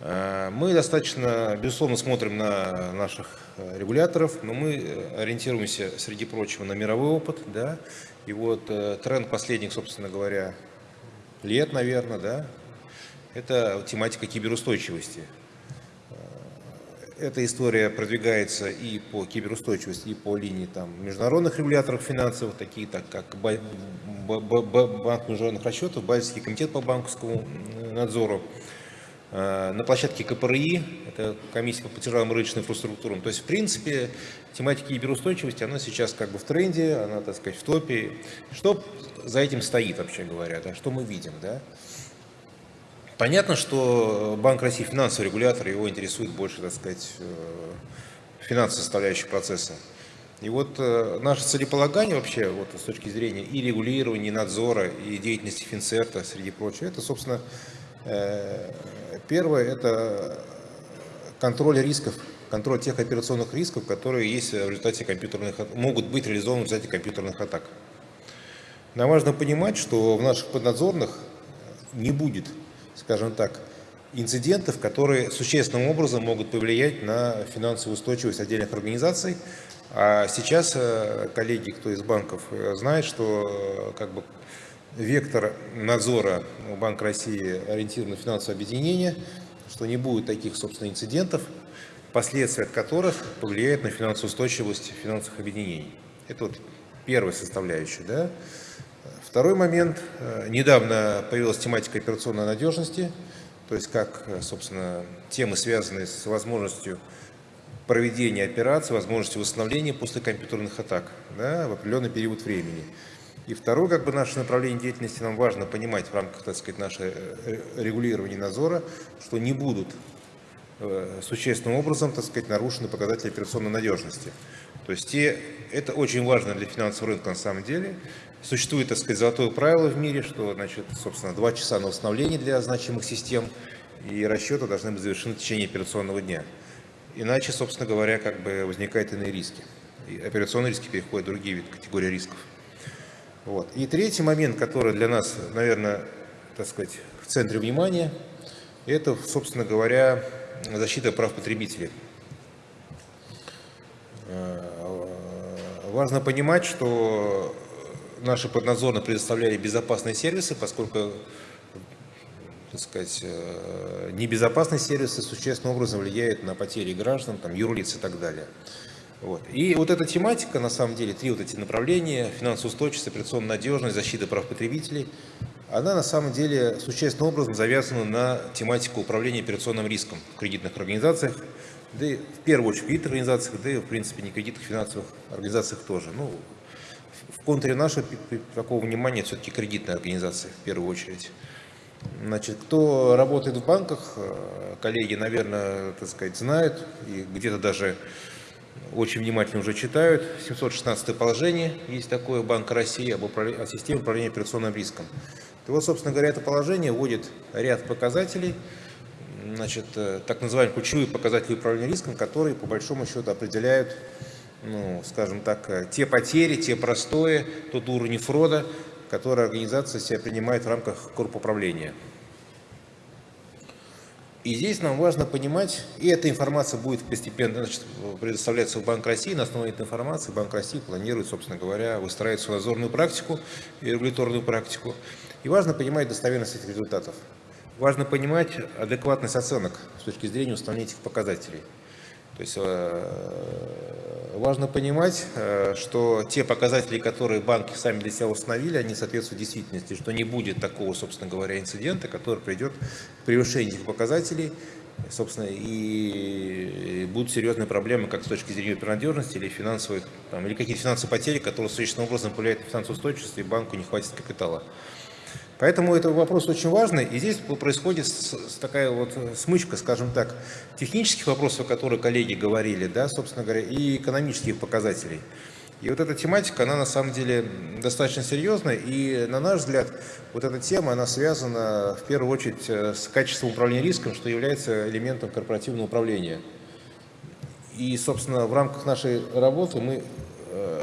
Speaker 4: Э, мы достаточно, безусловно, смотрим на наших э, регуляторов, но мы ориентируемся, среди прочего, на мировой опыт. Да? И вот тренд последних, собственно говоря, лет, наверное, да, это тематика киберустойчивости эта история продвигается и по киберустойчивости, и по линии там, международных регуляторов финансовых, такие так, как Банк международных расчетов, Базельский комитет по банковскому надзору, э, на площадке КПРИ, это комиссия по платежам и рыночной инфраструктурам. То есть, в принципе, тематика киберустойчивости, она сейчас как бы в тренде, она, так сказать, в топе. Что за этим стоит, вообще говоря, да? что мы видим? Да? Понятно, что Банк России финансовый регулятор, его интересует больше, так сказать, э, финансовая составляющая процесса. И вот э, наше целеполагание вообще, вот с точки зрения и регулирования, и надзора, и деятельности Финцерта, среди прочего, это, собственно, э, первое, это контроль рисков, контроль тех операционных рисков, которые есть в результате компьютерных, могут быть реализованы в результате компьютерных атак. Нам важно понимать, что в наших поднадзорных не будет скажем так, инцидентов, которые существенным образом могут повлиять на финансовую устойчивость отдельных организаций. А сейчас э, коллеги, кто из банков, э, знает, что э, как бы, вектор надзора у Банка России ориентирован на финансовое объединение, что не будет таких, собственно, инцидентов, последствия от которых повлияют на финансовую устойчивость финансовых объединений. Это вот первая составляющая. Да? Второй момент. Э, недавно появилась тематика операционной надежности, то есть как, э, собственно, темы, связанные с возможностью проведения операций, возможностью восстановления после компьютерных атак да, в определенный период времени. И второе, как бы наше направление деятельности, нам важно понимать в рамках, так сказать, нашего э, регулирования надзора, что не будут существенным образом, так сказать, нарушены показатели операционной надежности. То есть те, это очень важно для финансового рынка на самом деле. Существует, так сказать, золотое правило в мире, что, значит, собственно, два часа на восстановление для значимых систем и расчеты должны быть завершены в течение операционного дня. Иначе, собственно говоря, как бы возникают иные риски. И операционные риски переходят в другие виды, категории рисков. Вот. И третий момент, который для нас, наверное, так сказать, в центре внимания, это, собственно говоря, защита прав потребителей. Э, важно понимать, что наши поднадзорные предоставляли безопасные сервисы, поскольку так сказать, э, небезопасные сервисы существенным образом влияют на потери граждан, там, юрлиц и так далее. Вот. И вот эта тематика, на самом деле, три вот эти направления, финансовая устойчивость, операционная надежность, защита прав потребителей, она на самом деле существенным образом завязана на тематику управления операционным риском в кредитных организациях, да и в первую очередь в кредитных организациях, да и в принципе не кредитных финансовых организациях тоже. Ну, в контуре нашего такого внимания все-таки кредитные организации в первую очередь. Значит, кто работает в банках, э, коллеги, наверное, так сказать, знают и где-то даже очень внимательно уже читают. 716 положение есть такое Банк России об управлении, о системе управления операционным риском. И вот, собственно говоря, это положение вводит ряд показателей, значит, э, так называемые ключевые показатели управления риском, которые по большому счету определяют ну, скажем так, э, те потери, те простои, тот уровень фрода, который организация себя принимает в рамках корпуправления. И здесь нам важно понимать, и эта информация будет постепенно значит, предоставляться в Банк России. На основе этой информации Банк России планирует, собственно говоря, выстраивать свою надзорную практику и регуляторную практику. И важно понимать достоверность этих результатов. Важно понимать адекватность оценок с точки зрения установления этих показателей. То есть э, важно понимать, э, что те показатели, которые банки сами для себя установили, они соответствуют действительности, что не будет такого, собственно говоря, инцидента, который придет к превышению этих показателей, собственно, и будут серьезные проблемы как с точки зрения надежности или финансовых, там, или какие-то финансовые потери, которые существенным образом повлияют на финансовую устойчивость, и банку не хватит капитала. Поэтому это вопрос очень важный, и здесь происходит такая вот смычка, скажем так, технических вопросов, о которых коллеги говорили, да, собственно говоря, и экономических показателей. И вот эта тематика, она на самом деле достаточно серьезная, и на наш взгляд, вот эта тема, она связана в первую очередь э, с качеством управления риском, что является элементом корпоративного управления. И, собственно, в рамках нашей работы мы э,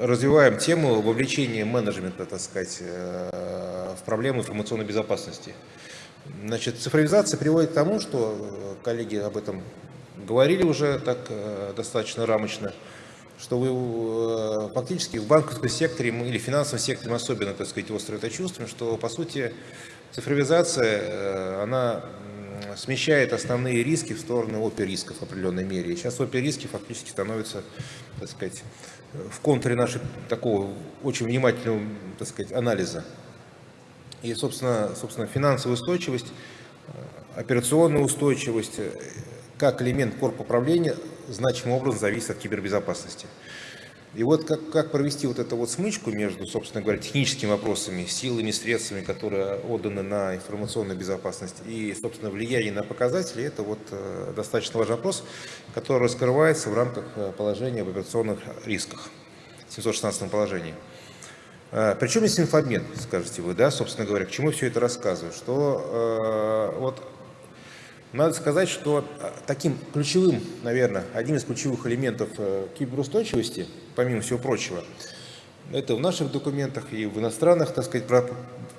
Speaker 4: развиваем тему вовлечения менеджмента, так сказать, э, в проблему информационной безопасности. Значит, цифровизация приводит к тому, что коллеги об этом говорили уже так достаточно рамочно, что вы э, фактически в банковском секторе или финансовом секторе особенно, так сказать, остро это чувствуем, что, по сути, цифровизация, э, она смещает основные риски в сторону опер-рисков в определенной мере. И сейчас опер-риски фактически становятся, так сказать, в контуре нашего такого очень внимательного, так сказать, анализа. И, собственно, собственно финансовая устойчивость, э, операционная устойчивость, как элемент корпуса управления значимым образом зависит от кибербезопасности. И вот как, как провести вот эту вот смычку между, собственно говоря, техническими вопросами, силами, средствами, которые отданы на информационную безопасность и, собственно, влияние на показатели, это вот э, достаточно важный вопрос, который раскрывается в рамках э, положения об операционных рисках, 716 положении. Э, Причем есть инфобмен, скажете вы, да, собственно говоря, к чему все это рассказываю, что э, вот надо сказать, что таким ключевым, наверное, одним из ключевых элементов киберустойчивости, помимо всего прочего, это в наших документах и в иностранных, так сказать,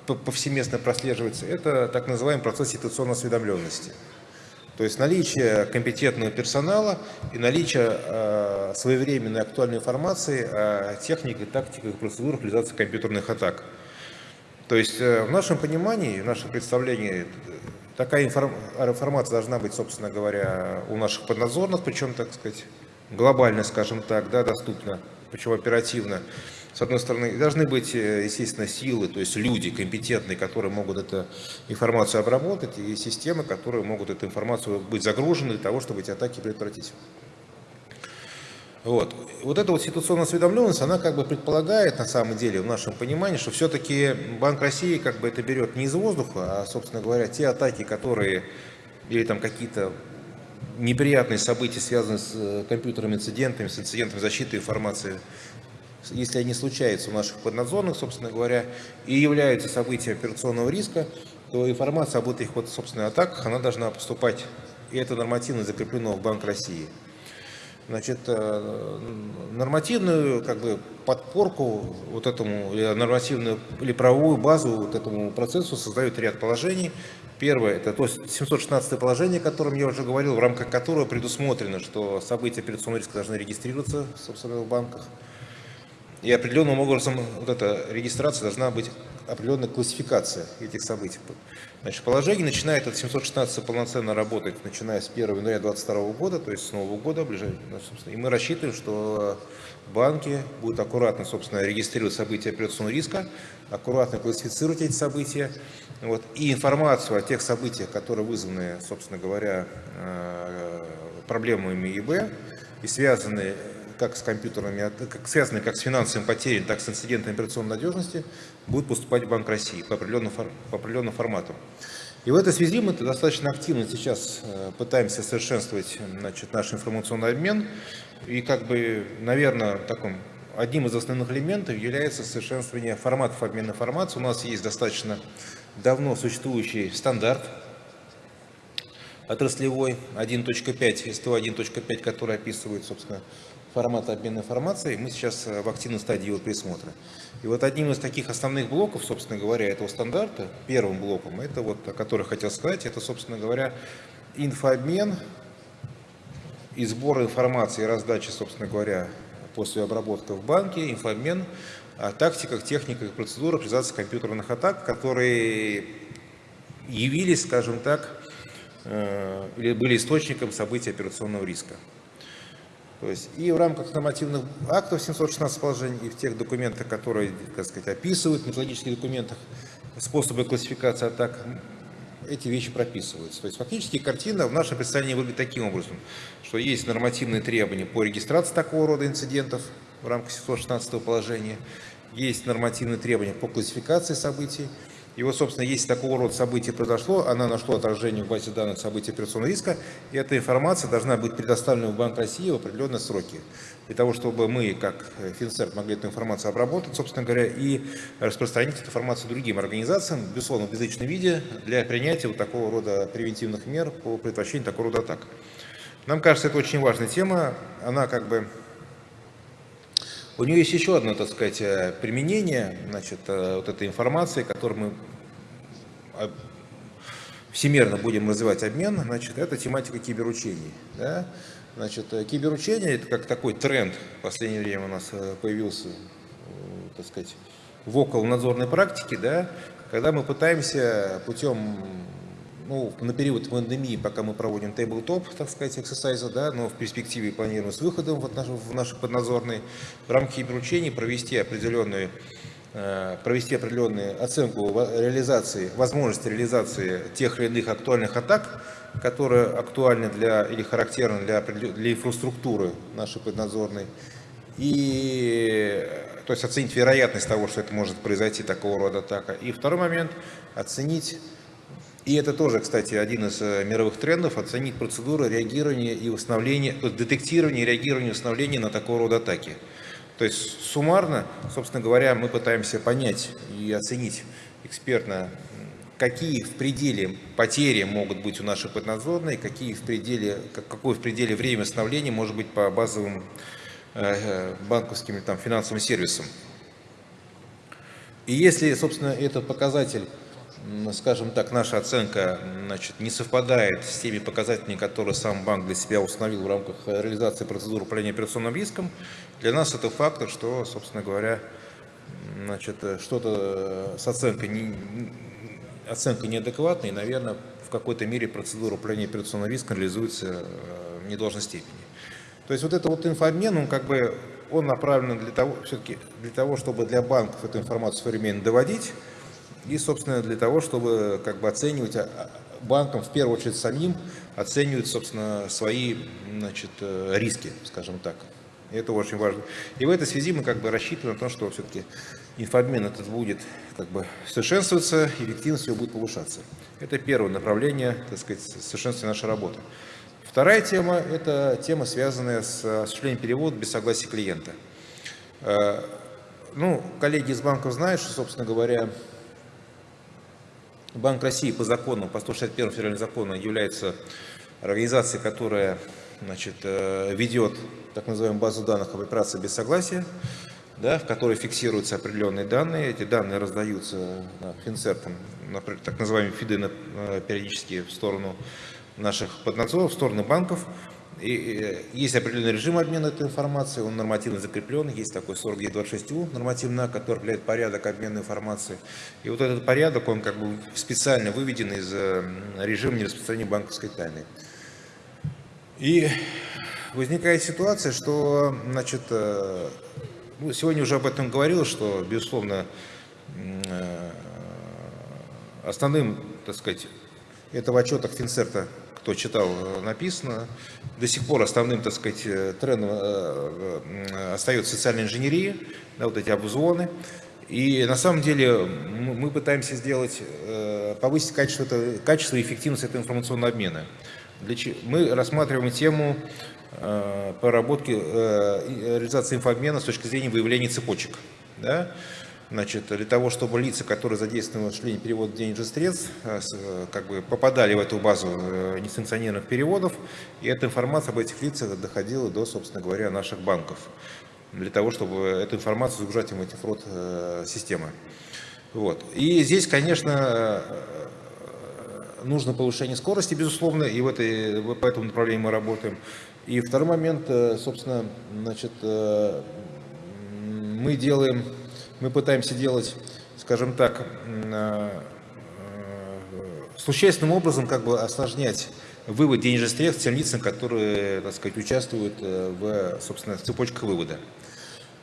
Speaker 4: повсеместно прослеживается, это так называемый процесс ситуационной осведомленности. То есть наличие компетентного персонала и наличие э, своевременной актуальной информации о технике, тактиках и процедурах реализации компьютерных атак. То есть э, в нашем понимании, в нашем представлении Такая информация должна быть, собственно говоря, у наших поднадзорных, причем, так сказать, глобально, скажем так, да, доступна, причем оперативно. С одной стороны, должны быть, э, естественно, силы, то есть люди компетентные, которые могут эту информацию обработать, и системы, которые могут эту информацию быть загружены для того, чтобы эти атаки предотвратить. Вот. вот эта вот ситуационная осведомленность, она как бы предполагает на самом деле в нашем понимании, что все-таки Банк России как бы это берет не из воздуха, а, собственно говоря, те атаки, которые или там какие-то неприятные события, связанные с э, компьютерными инцидентами, с инцидентами защиты информации, если они случаются у наших поднадзорных, собственно говоря, и являются событием операционного риска, то информация об этих вот, собственно, атаках, она должна поступать, и это нормативно закреплено в Банк России значит, э, нормативную как бы, подпорку вот этому, нормативную, или правовую базу вот этому процессу создает ряд положений. Первое, это то есть 716 положение, о котором я уже говорил, в рамках которого предусмотрено, что события операционного риска должны регистрироваться, собственно, в банках. И определенным образом вот эта регистрация должна быть определенная классификация этих событий. Значит, положение начинает от 716 полноценно работать, начиная с 1 января 2022 года, то есть с Нового года. Ну, и мы рассчитываем, что банки будут аккуратно, собственно, регистрировать события операционного риска, аккуратно классифицировать эти события. Вот, и информацию о тех событиях, которые вызваны, собственно говоря, э, проблемами ИБ и связаны как с компьютерами, как связанные как с финансовыми потерями, так и с инцидентами операционной надежности, будут поступать в Банк России по определенным, по определенным форматам. И в этой связи мы достаточно активно сейчас э, пытаемся совершенствовать значит, наш информационный обмен. И как бы, наверное, таком, одним из основных элементов является совершенствование форматов обмена информацией. У нас есть достаточно давно существующий стандарт отраслевой 1.5, СТО 1.5, который описывает, собственно, формата обмена информацией, мы сейчас э, в активной стадии его пересмотра. И вот одним из таких основных блоков, собственно говоря, этого стандарта, первым блоком, это вот, о котором хотел сказать, это, собственно говоря, инфообмен и сбор информации и раздачи, собственно говоря, после обработки в банке, инфообмен о тактиках, техниках и процедурах реализации компьютерных атак, которые явились, скажем так, э, или были источником событий операционного риска. То есть и в рамках нормативных актов 716 положений, и в тех документах, которые, так сказать, описывают, в методических документах, способы классификации атак, эти вещи прописываются. То есть фактически картина в нашем представлении выглядит таким образом, что есть нормативные требования по регистрации такого рода инцидентов в рамках 716 положения, есть нормативные требования по классификации событий, И вот, собственно, если такого рода событие произошло, она нашло отражение в базе данных событий операционного риска, и эта информация должна быть предоставлена в Банк России в определенные сроки. Для того, чтобы мы, как Финцерт, могли эту информацию обработать, собственно говоря, и распространить эту информацию другим организациям, безусловно, в безличном виде, для принятия вот такого рода превентивных мер по предотвращению такого рода атак. Нам кажется, это очень важная тема, она как бы у нее есть еще одно, так сказать, э, применение, значит, э, вот этой информации, которую мы э, всемирно будем развивать обмен, значит, это тематика киберучений. Да? Значит, киберучение – это как такой тренд в последнее время у нас появился, так сказать, в околонадзорной практике, да, когда мы пытаемся путем ну, на период пандемии, пока мы проводим тейблтоп, так сказать, эксерсайза, да, но в перспективе планируем с выходом в, наш, в наши подназорные, в рамках киберучений провести определенную э, провести определенную оценку реализации, возможности реализации тех или иных актуальных атак, которые актуальны для или характерны для, для инфраструктуры нашей поднадзорной, и то есть оценить вероятность того, что это может произойти такого рода атака. И второй момент – оценить и это тоже, кстати, один из э, мировых трендов, оценить процедуру реагирования и восстановления, есть детектирования реагирования и восстановления на такого рода атаки. То есть суммарно, собственно говоря, мы пытаемся понять и оценить экспертно, какие в пределе потери могут быть у нашей поднадзорной, какие в пределе, какое в пределе время восстановления может быть по базовым э, э, банковским там, финансовым сервисам. И если, собственно, этот показатель скажем так, наша оценка значит, не совпадает с теми показателями, которые сам банк для себя установил в рамках реализации процедуры управления операционным риском, для нас это фактор, что, собственно говоря, значит, что-то с оценкой, не, оценка неадекватная, и, наверное, в какой-то мере процедура управления операционным риском реализуется э, в недолжной степени. То есть вот это вот инфообмен, он как бы он направлен для того, все-таки для того, чтобы для банков эту информацию современно доводить, и, собственно, для того, чтобы как бы оценивать а, а, банкам, в первую очередь самим, оценивать, собственно, свои значит, э, риски, скажем так. И это очень важно. И в этой связи мы как бы рассчитываем на то, что все-таки инфообмен этот будет как бы совершенствоваться, эффективность его будет повышаться. Это первое направление, так сказать, совершенствования нашей работы. Вторая тема – это тема, связанная с осуществлением перевода без согласия клиента. Э, ну, коллеги из банков знают, что, собственно говоря, Банк России по закону, по 161 федеральному закону является организацией, которая значит, э, ведет так называемую базу данных об операции без согласия, да, в которой фиксируются определенные данные. Эти данные раздаются финцертом, так называемые ФИДы э, периодически в сторону наших поднадзоров, в сторону банков. И есть определенный режим обмена этой информацией, он нормативно закреплен, есть такой 4926У нормативный который определяет порядок обмена информацией. И вот этот порядок, он как бы специально выведен из э, режима нераспространения банковской тайны. И возникает ситуация, что, значит, э, ну, сегодня уже об этом говорилось, что, безусловно, э, основным, так сказать, это в отчетах Финцерта кто читал, э, написано. До сих пор основным, так сказать, э, трендом э, остается социальная инженерия, да, вот эти обзвоны. И на самом деле мы пытаемся сделать, повысить качество, качество и эффективность этого информационного обмена. Мы рассматриваем тему проработки реализации инфообмена с точки зрения выявления цепочек. Да? Значит, для того, чтобы лица, которые задействованы в осуществлении перевода денежных средств, э, э, как бы попадали в эту базу э, несанкционированных переводов, и эта информация об этих лицах доходила до, собственно говоря, наших банков, для того, чтобы эту информацию загружать им эти фрод системы. Вот. И здесь, конечно, нужно повышение скорости, безусловно, и в этой, по этому направлению мы работаем. И второй момент, собственно, значит, мы делаем мы пытаемся делать, скажем так, э, существенным образом как бы осложнять вывод денежных средств тем лицам, которые, так сказать, участвуют э, в, собственно, цепочках вывода.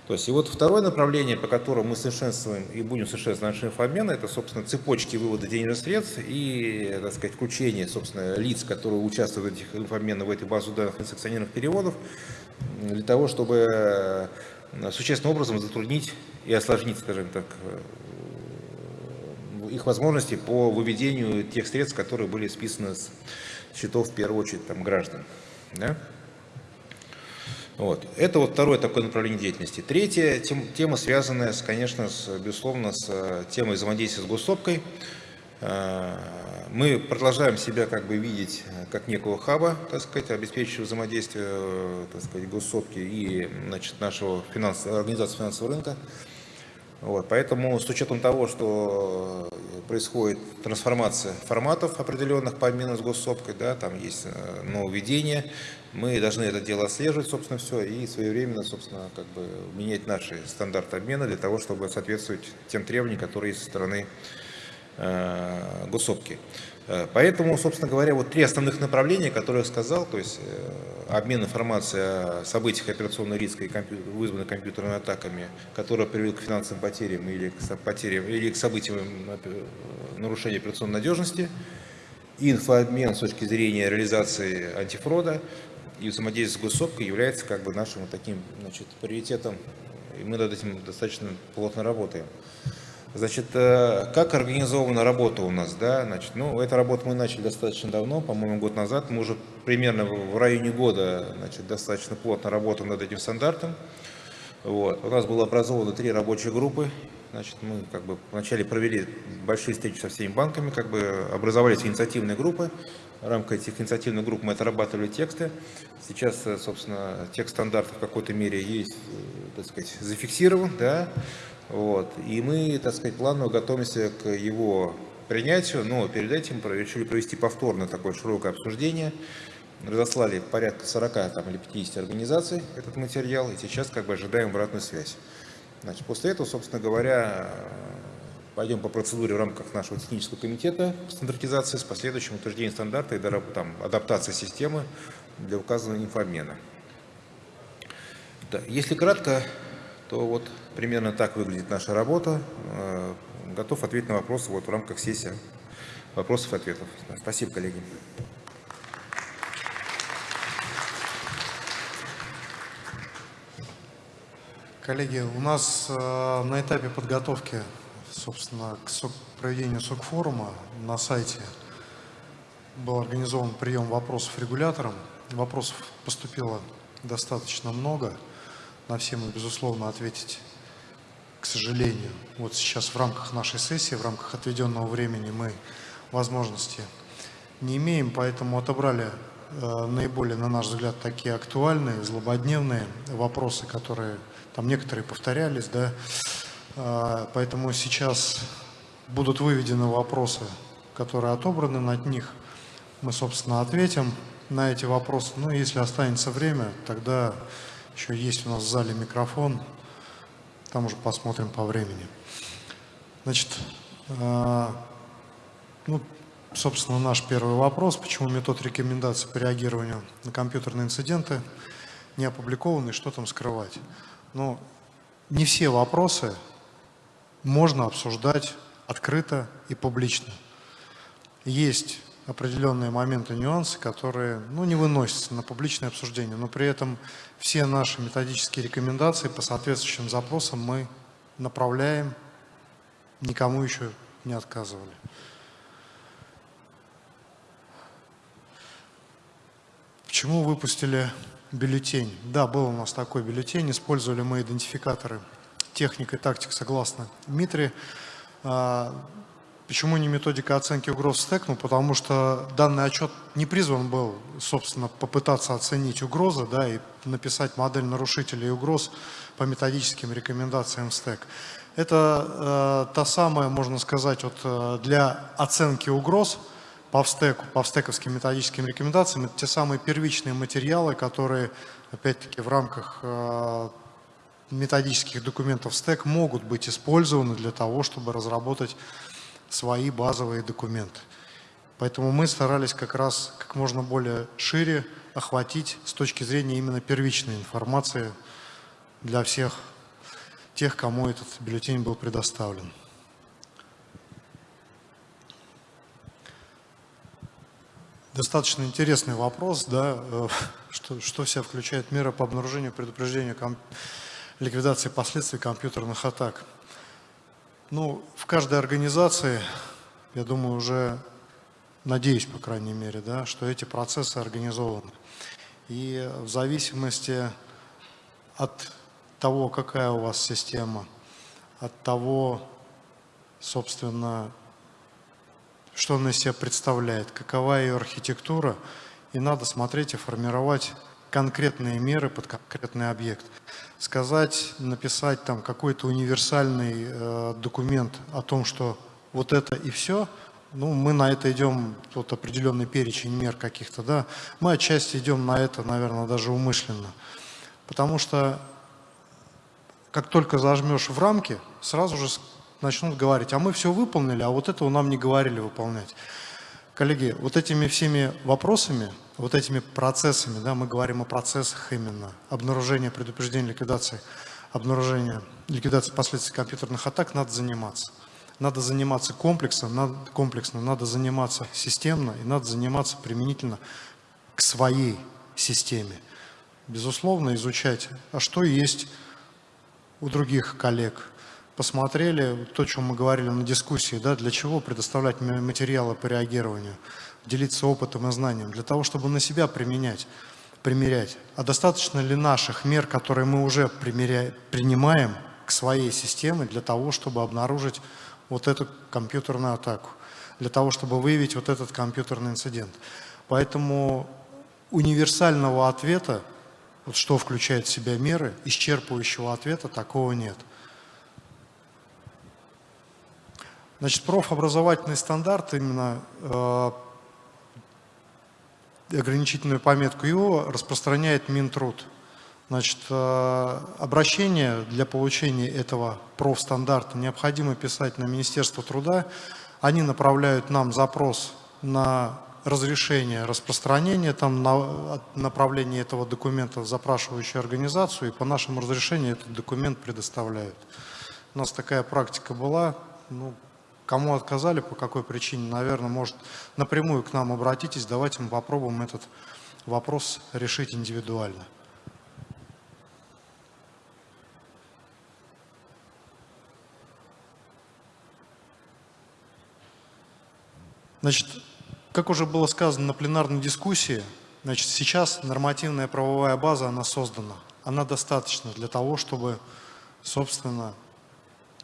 Speaker 4: То есть, и вот второе направление, по которому мы совершенствуем и будем совершенствовать наш инфообмен, это, собственно, цепочки вывода денежных средств и, так сказать, включение, собственно, лиц, которые участвуют в этих инфообменах, в этой базу данных несанкционированных переводов, для того, чтобы Э, существенным образом затруднить и осложнить, скажем так, э, их возможности по выведению тех средств, которые были списаны с счетов, в первую очередь, там, граждан. Да? Вот. Это вот второе такое направление деятельности. Третья тем, тема, связанная, с, конечно, с, безусловно, с э, темой взаимодействия с госсопкой. Э, мы продолжаем себя как бы видеть как некого хаба, так сказать, обеспечивающего взаимодействие так сказать, госсопки и значит, нашего финанс... организации финансового рынка. Вот, поэтому с учетом того, что происходит трансформация форматов определенных по обмену с госсопкой, да, там есть э, нововведения, мы должны это дело отслеживать, собственно, все, и своевременно, собственно, как бы менять наши стандарты обмена для того, чтобы соответствовать тем требованиям, которые есть со стороны э, госсопки. Э, поэтому, собственно говоря, вот три основных направления, которые я сказал, то есть э, обмен информацией о событиях операционного риска, и вызванных компьютерными атаками, которые приведут к финансовым потерям или к, потерям, или к событиям нарушения операционной надежности, инфообмен с точки зрения реализации антифрода и взаимодействие с госсопкой является как бы нашим таким значит, приоритетом, и мы над этим достаточно плотно работаем. Значит, э, как организована работа у нас, да, значит, ну, эту работу мы начали достаточно давно, по-моему, год назад, мы уже примерно в районе года, значит, достаточно плотно работаем над этим стандартом. Вот. У нас было образовано три рабочие группы, значит, мы как бы вначале провели большие встречи со всеми банками, как бы образовались инициативные группы, в рамках этих инициативных групп мы отрабатывали тексты. Сейчас, э, собственно, текст стандартов в какой-то мере есть, э, так сказать, зафиксирован, да, вот. И мы, так сказать, планово готовимся к его принятию, но перед этим решили провести повторно такое широкое обсуждение. Разослали порядка 40 там, или 50 организаций этот материал, и сейчас как бы ожидаем обратную связь. Значит, после этого, собственно говоря, пойдем по процедуре в рамках нашего технического комитета стандартизации с последующим утверждением стандарта и там, адаптацией системы для указанного информена. Да, если кратко, то вот примерно так выглядит наша работа. Э, готов ответить на вопросы вот в рамках сессии вопросов и ответов. Спасибо, коллеги.
Speaker 2: Коллеги, у нас э, на этапе подготовки, собственно, к проведению СОК-форума на сайте был организован прием вопросов регуляторам. Вопросов поступило достаточно много на все мы, безусловно, ответить, к сожалению. Вот сейчас в рамках нашей сессии, в рамках отведенного времени мы возможности не имеем, поэтому отобрали э, наиболее, на наш взгляд, такие актуальные, злободневные вопросы, которые там некоторые повторялись, да, э, поэтому сейчас будут выведены вопросы, которые отобраны над них. Мы, собственно, ответим на эти вопросы. Ну, если останется время, тогда еще есть у нас в зале микрофон. Там уже посмотрим по времени. Значит, э, ну, собственно, наш первый вопрос. Почему метод рекомендаций по реагированию на компьютерные инциденты не опубликован и что там скрывать? Ну, не все вопросы можно обсуждать открыто и публично. Есть определенные моменты, нюансы, которые ну, не выносятся на публичное обсуждение, но при этом все наши методические рекомендации по соответствующим запросам мы направляем, никому еще не отказывали. Почему выпустили бюллетень? Да, был у нас такой бюллетень, использовали мы идентификаторы техника и тактик согласно Дмитрию. Почему не методика оценки угроз стек? Ну, потому что данный отчет не призван был, собственно, попытаться оценить угрозы да, и написать модель нарушителей угроз по методическим рекомендациям стек. Это э, та самая, можно сказать, вот, э, для оценки угроз по стеку, по стековским методическим рекомендациям, это те самые первичные материалы, которые, опять-таки, в рамках э, методических документов стек могут быть использованы для того, чтобы разработать свои базовые документы. Поэтому мы старались как раз как можно более шире охватить с точки зрения именно первичной информации для всех тех, кому этот бюллетень был предоставлен. Достаточно интересный вопрос, да, э, что, что вся включает мера по обнаружению, предупреждению, ликвидации последствий компьютерных атак. Ну, в каждой организации, я думаю, уже, надеюсь, по крайней мере, да, что эти процессы организованы. И в зависимости от того, какая у вас система, от того, собственно, что она из себя представляет, какова ее архитектура, и надо смотреть и формировать конкретные меры под конкретный объект. Сказать, написать там какой-то универсальный э, документ о том, что вот это и все, ну, мы на это идем, вот определенный перечень мер каких-то, да, мы отчасти идем на это, наверное, даже умышленно. Потому что как только зажмешь в рамки, сразу же начнут говорить, а мы все выполнили, а вот этого нам не говорили выполнять. Коллеги, вот этими всеми вопросами, вот этими процессами, да, мы говорим о процессах именно, обнаружение, предупреждение, ликвидации, обнаружение, ликвидации последствий компьютерных атак, надо заниматься. Надо заниматься комплексно, надо, комплексно, надо заниматься системно и надо заниматься применительно к своей системе. Безусловно, изучать, а что есть у других коллег. Посмотрели то, о чем мы говорили на дискуссии, да, для чего предоставлять материалы по реагированию, делиться опытом и знанием, для того, чтобы на себя применять, примерять. А достаточно ли наших мер, которые мы уже принимаем к своей системе для того, чтобы обнаружить вот эту компьютерную атаку, для того, чтобы выявить вот этот компьютерный инцидент. Поэтому универсального ответа вот что включает в себя меры, исчерпывающего ответа такого нет. Значит, профобразовательный стандарт, именно э, ограничительную пометку его распространяет Минтруд. Значит, э, обращение для получения этого профстандарта необходимо писать на Министерство труда. Они направляют нам запрос на разрешение распространения, там на, направление этого документа в запрашивающую организацию, и по нашему разрешению этот документ предоставляют. У нас такая практика была. Ну, кому отказали, по какой причине, наверное, может напрямую к нам обратитесь, давайте мы попробуем этот вопрос решить индивидуально. Значит, как уже было сказано на пленарной дискуссии, значит, сейчас нормативная правовая база, она создана. Она достаточна для того, чтобы, собственно,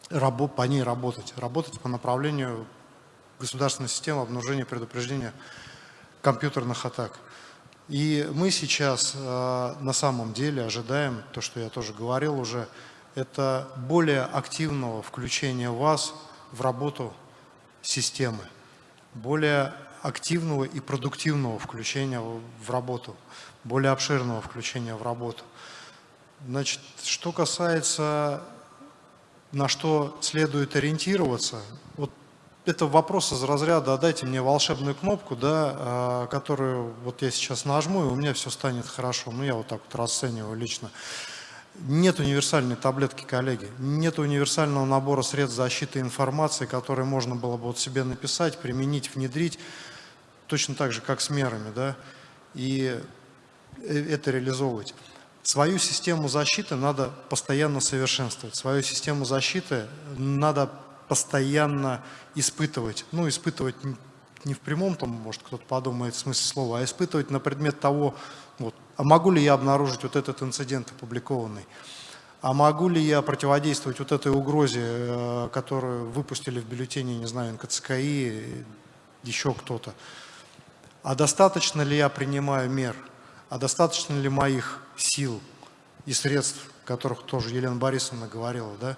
Speaker 2: по ней работать. Работать по направлению государственной системы обнаружения предупреждения компьютерных атак. И мы сейчас э, на самом деле ожидаем, то, что я тоже говорил уже, это более активного включения вас в работу системы, более активного и продуктивного включения в работу, более обширного включения в работу. Значит, что касается, на что следует ориентироваться, вот это вопрос из разряда «А «дайте мне волшебную кнопку», да, а, которую вот я сейчас нажму, и у меня все станет хорошо. Ну, я вот так вот расцениваю лично. Нет универсальной таблетки, коллеги. Нет универсального набора средств защиты информации, которые можно было бы вот себе написать, применить, внедрить точно так же, как с мерами, да, и э, это реализовывать. Свою систему защиты надо постоянно совершенствовать, свою систему защиты надо постоянно испытывать. Ну, испытывать не в прямом, там, может, кто-то подумает в смысле слова, а испытывать на предмет того, вот, а могу ли я обнаружить вот этот инцидент опубликованный, а могу ли я противодействовать вот этой угрозе, э, которую выпустили в бюллетене, не знаю, НКЦКИ, еще кто-то. А достаточно ли я принимаю мер? А достаточно ли моих сил и средств, о которых тоже Елена Борисовна говорила, да?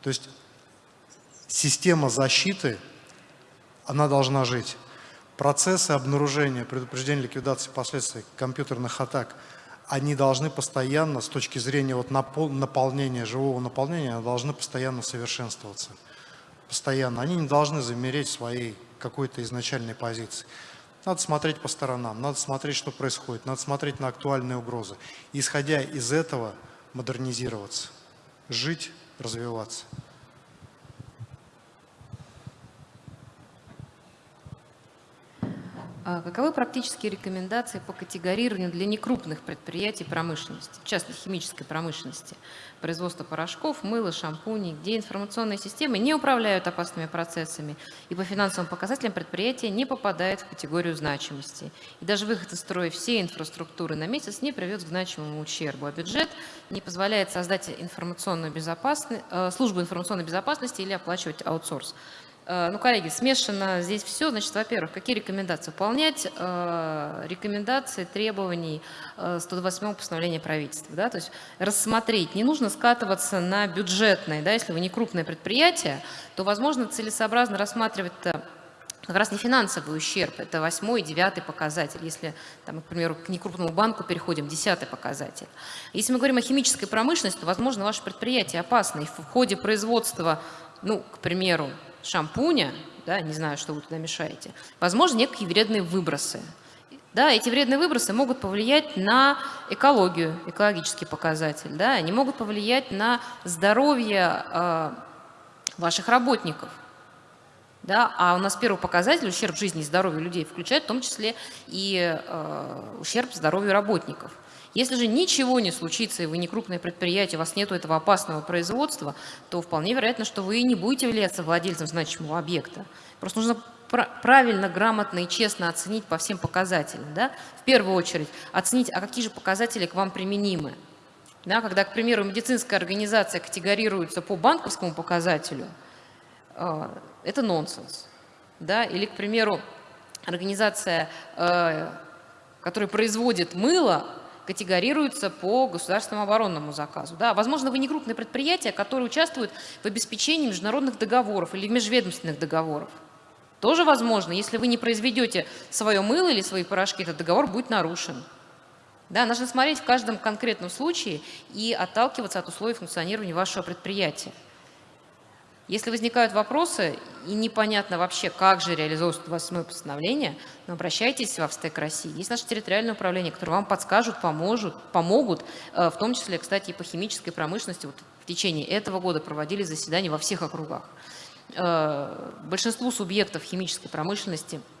Speaker 2: То есть система защиты, она должна жить. Процессы обнаружения, предупреждения, ликвидации последствий компьютерных атак, они должны постоянно, с точки зрения вот наполнения, живого наполнения, должны постоянно совершенствоваться. Постоянно. Они не должны замереть своей какой-то изначальной позиции. Надо смотреть по сторонам, надо смотреть, что происходит, надо смотреть на актуальные угрозы. исходя из этого модернизироваться, жить, развиваться.
Speaker 3: Каковы практические рекомендации по категорированию для некрупных предприятий промышленности, в частности химической промышленности, производства порошков, мыла, шампуней, где информационные системы не управляют опасными процессами и по финансовым показателям предприятия не попадает в категорию значимости. И даже выход из строя всей инфраструктуры на месяц не приведет к значимому ущербу, а бюджет не позволяет создать информационную безопасность, э, службу информационной безопасности или оплачивать аутсорс. Э, ну, коллеги, смешано здесь все. Значит, во-первых, какие рекомендации? Выполнять э, рекомендации, требований э, 128 постановления правительства. Да? То есть рассмотреть. Не нужно скатываться на бюджетные. Да? Если вы не крупное предприятие, то, возможно, целесообразно рассматривать как раз не финансовый ущерб, это восьмой и девятый показатель. Если, там, к примеру, к некрупному банку переходим, десятый показатель. Если мы говорим о химической промышленности, то, возможно, ваше предприятие опасно. И в ходе производства, ну, к примеру, шампуня, да, не знаю, что вы туда мешаете, возможно, некие вредные выбросы. Да, эти вредные выбросы могут повлиять на экологию, экологический показатель. Да, они могут повлиять на здоровье э, ваших работников. Да, а у нас первый показатель, ущерб жизни и здоровью людей, включает в том числе и э, ущерб здоровью работников. Если же ничего не случится, и вы не крупное предприятие, у вас нет этого опасного производства, то вполне вероятно, что вы не будете являться владельцем значимого объекта. Просто нужно правильно, грамотно и честно оценить по всем показателям. Да? В первую очередь оценить, а какие же показатели к вам применимы. Да, когда, к примеру, медицинская организация категорируется по банковскому показателю, э, это нонсенс. Да? Или, к примеру, организация, э, которая производит мыло, категорируются по государственному оборонному заказу. Да, возможно, вы не крупное предприятие, которое участвует в обеспечении международных договоров или межведомственных договоров. Тоже возможно, если вы не произведете свое мыло или свои порошки, этот договор будет нарушен. Да, нужно смотреть в каждом конкретном случае и отталкиваться от условий функционирования вашего предприятия. Если возникают вопросы и непонятно вообще, как же реализовывается 28 постановление, ну, обращайтесь в Австек России. Есть наше территориальное управление, которое вам подскажут, поможет, помогут, э, в том числе, кстати, и по химической промышленности. Вот в течение этого года проводили заседания во всех округах. Э, большинству субъектов химической промышленности –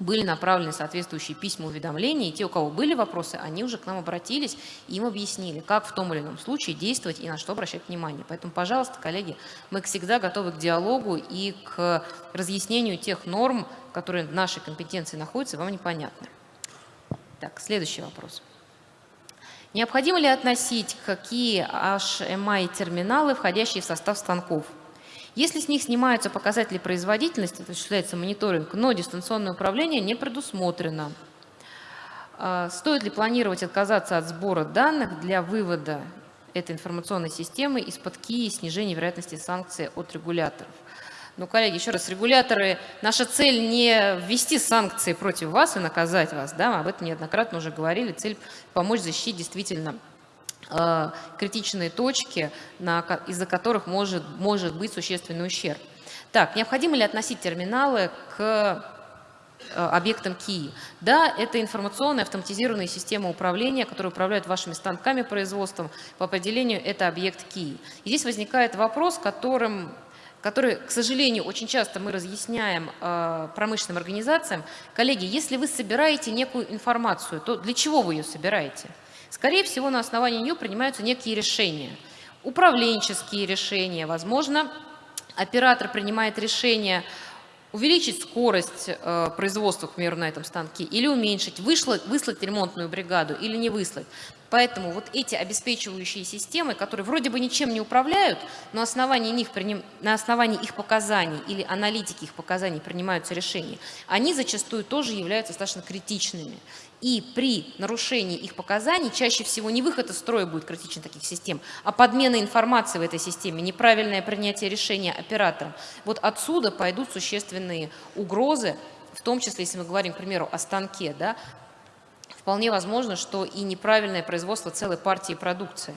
Speaker 3: были направлены соответствующие письма уведомления, и те, у кого были вопросы, они уже к нам обратились, и им объяснили, как в том или ином случае действовать и на что обращать внимание. Поэтому, пожалуйста, коллеги, мы всегда готовы к диалогу и к разъяснению тех норм, которые в нашей компетенции находятся, вам непонятны. Так, следующий вопрос. Необходимо ли относить какие HMI-терминалы, входящие в состав станков? Если с них снимаются показатели производительности, осуществляется мониторинг, но дистанционное управление не предусмотрено. А, стоит ли планировать отказаться от сбора данных для вывода этой информационной системы из-под КИ и снижения вероятности санкций от регуляторов? Ну, коллеги, еще раз, регуляторы, наша цель не ввести санкции против вас и наказать вас, да, мы об этом неоднократно уже говорили, цель помочь защитить действительно Э, критичные точки, из-за которых может, может быть существенный ущерб. Так, необходимо ли относить терминалы к э, объектам КИИ. Да, это информационная автоматизированная система управления, которая управляет вашими станками производством. По определению это объект КИИ. И здесь возникает вопрос, которым, который, к сожалению, очень часто мы разъясняем э, промышленным организациям. Коллеги, если вы собираете некую информацию, то для чего вы ее собираете? Скорее всего, на основании нее принимаются некие решения. Управленческие решения, возможно, оператор принимает решение увеличить скорость э, производства, к примеру, на этом станке, или уменьшить, вышлать, выслать ремонтную бригаду или не выслать. Поэтому вот эти обеспечивающие системы, которые вроде бы ничем не управляют, но основании них, на основании их показаний или аналитики их показаний принимаются решения, они зачастую тоже являются достаточно критичными. И при нарушении их показаний чаще всего не выход из строя будет критичен таких систем, а подмена информации в этой системе, неправильное принятие решения оператором. Вот отсюда пойдут существенные угрозы, в том числе, если мы говорим, к примеру, о станке, да, вполне возможно, что и неправильное производство целой партии продукции.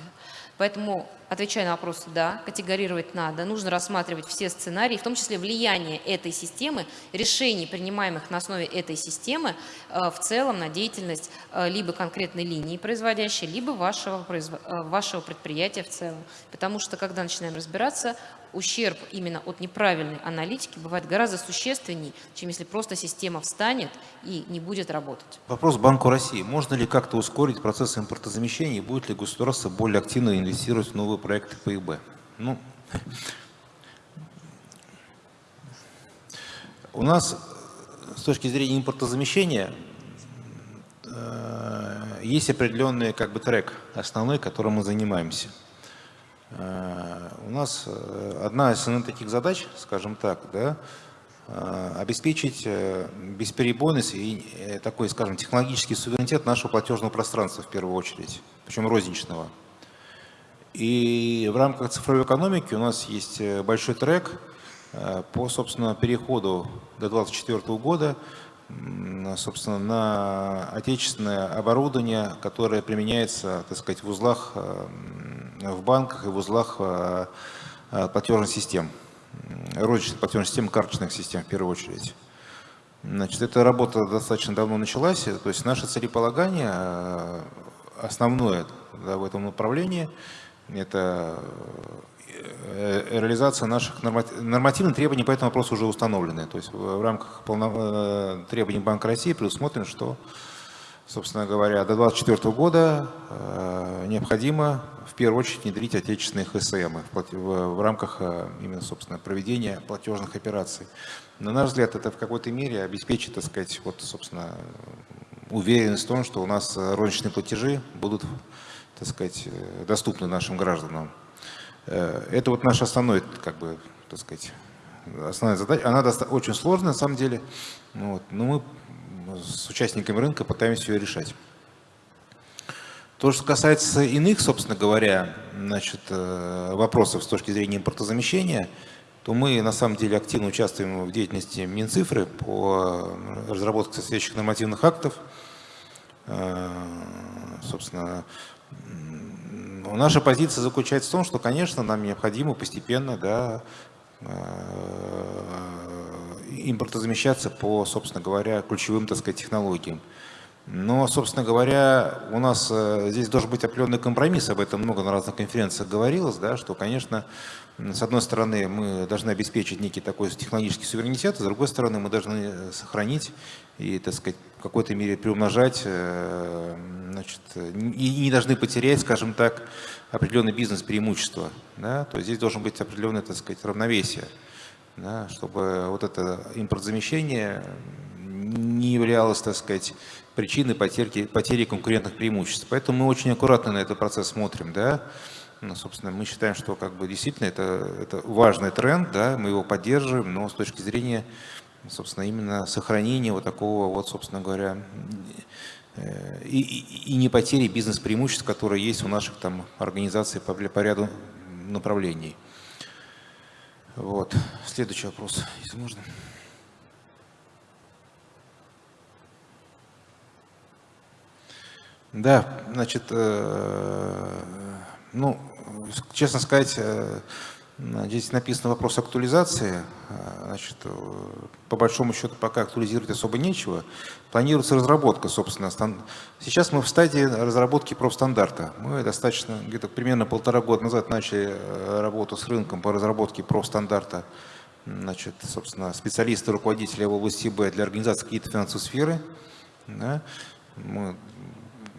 Speaker 3: Поэтому, отвечая на вопрос, да, категорировать надо, нужно рассматривать все сценарии, в том числе влияние этой системы, решений, принимаемых на основе этой системы, э, в целом на деятельность э, либо конкретной линии производящей, либо вашего, э, вашего предприятия в целом. Потому что, когда начинаем разбираться, ущерб именно от неправильной аналитики бывает гораздо существенней, чем если просто система встанет и не будет работать.
Speaker 4: Вопрос Банку России. Можно ли как-то ускорить процесс импортозамещения и будет ли государство более активно инвестировать в новые проекты ПИБ? Ну, у нас с точки зрения импортозамещения э, есть определенный как бы трек основной, которым мы занимаемся – Э, у нас э, одна из таких задач, скажем так, да, э, обеспечить бесперебойность и такой, скажем, технологический суверенитет нашего платежного пространства в первую очередь, причем розничного. И в рамках цифровой экономики у нас есть большой трек по, собственно, переходу до 2024 года собственно, на отечественное оборудование, которое применяется, так сказать, в узлах в банках и в узлах э, э, платежных систем, розничных платежных систем, карточных систем в первую очередь. Значит, эта работа достаточно давно началась, то есть наше целеполагание э, основное да, в этом направлении – это реализация наших нормативных требований по этому вопросу уже установлены. То есть в рамках полно... требований Банка России предусмотрено, что, собственно говоря, до 2024 года необходимо в первую очередь внедрить отечественные ХСМ в, рамках э, именно, собственно, проведения платежных операций. На наш взгляд, это в какой-то мере обеспечит, так сказать, вот, собственно, уверенность в том, что у нас розничные платежи будут, так сказать, э, доступны нашим гражданам. Э, это вот наш основной, как бы, так сказать, основная задача. Она очень сложная, на самом деле, вот, но мы с участниками рынка пытаемся ее решать. То, что касается иных, собственно говоря, значит, э, вопросов с точки зрения импортозамещения, то мы на самом деле активно участвуем в деятельности Минцифры по разработке соответствующих нормативных актов. Э, собственно, наша позиция заключается в том, что, конечно, нам необходимо постепенно да, э, импортозамещаться по, собственно говоря, ключевым так сказать, технологиям. Но, собственно говоря, у нас э, здесь должен быть определенный компромисс, об этом много на разных конференциях говорилось, да, что, конечно, с одной стороны, мы должны обеспечить некий такой технологический суверенитет, а с другой стороны, мы должны сохранить и, так сказать, в какой-то мере приумножать, э, значит, и не должны потерять, скажем так, определенный бизнес-преимущество. Да? То есть здесь должен быть определенное, так сказать, равновесие, да? чтобы вот это импортзамещение не являлось, так сказать, причины потери, потери конкурентных преимуществ. Поэтому мы очень аккуратно на этот процесс смотрим. Да? Ну, собственно, мы считаем, что как бы, действительно это, это важный тренд, да, мы его поддерживаем, но с точки зрения собственно, именно сохранения вот такого, вот, собственно говоря, э, и, и, и не потери бизнес-преимуществ, которые есть у наших там организаций по, по ряду направлений. Вот. Следующий вопрос, если можно. Да, значит, э, ну, честно сказать, э, здесь написан вопрос актуализации. Э, значит, по большому счету пока актуализировать особо нечего. Планируется разработка, собственно. Сейчас мы в стадии разработки профстандарта. Мы достаточно, где-то примерно полтора года назад начали работу с рынком по разработке профстандарта. Значит, собственно, специалисты, руководители в области Б для организации какие-то финансовой сферы. Да. Мы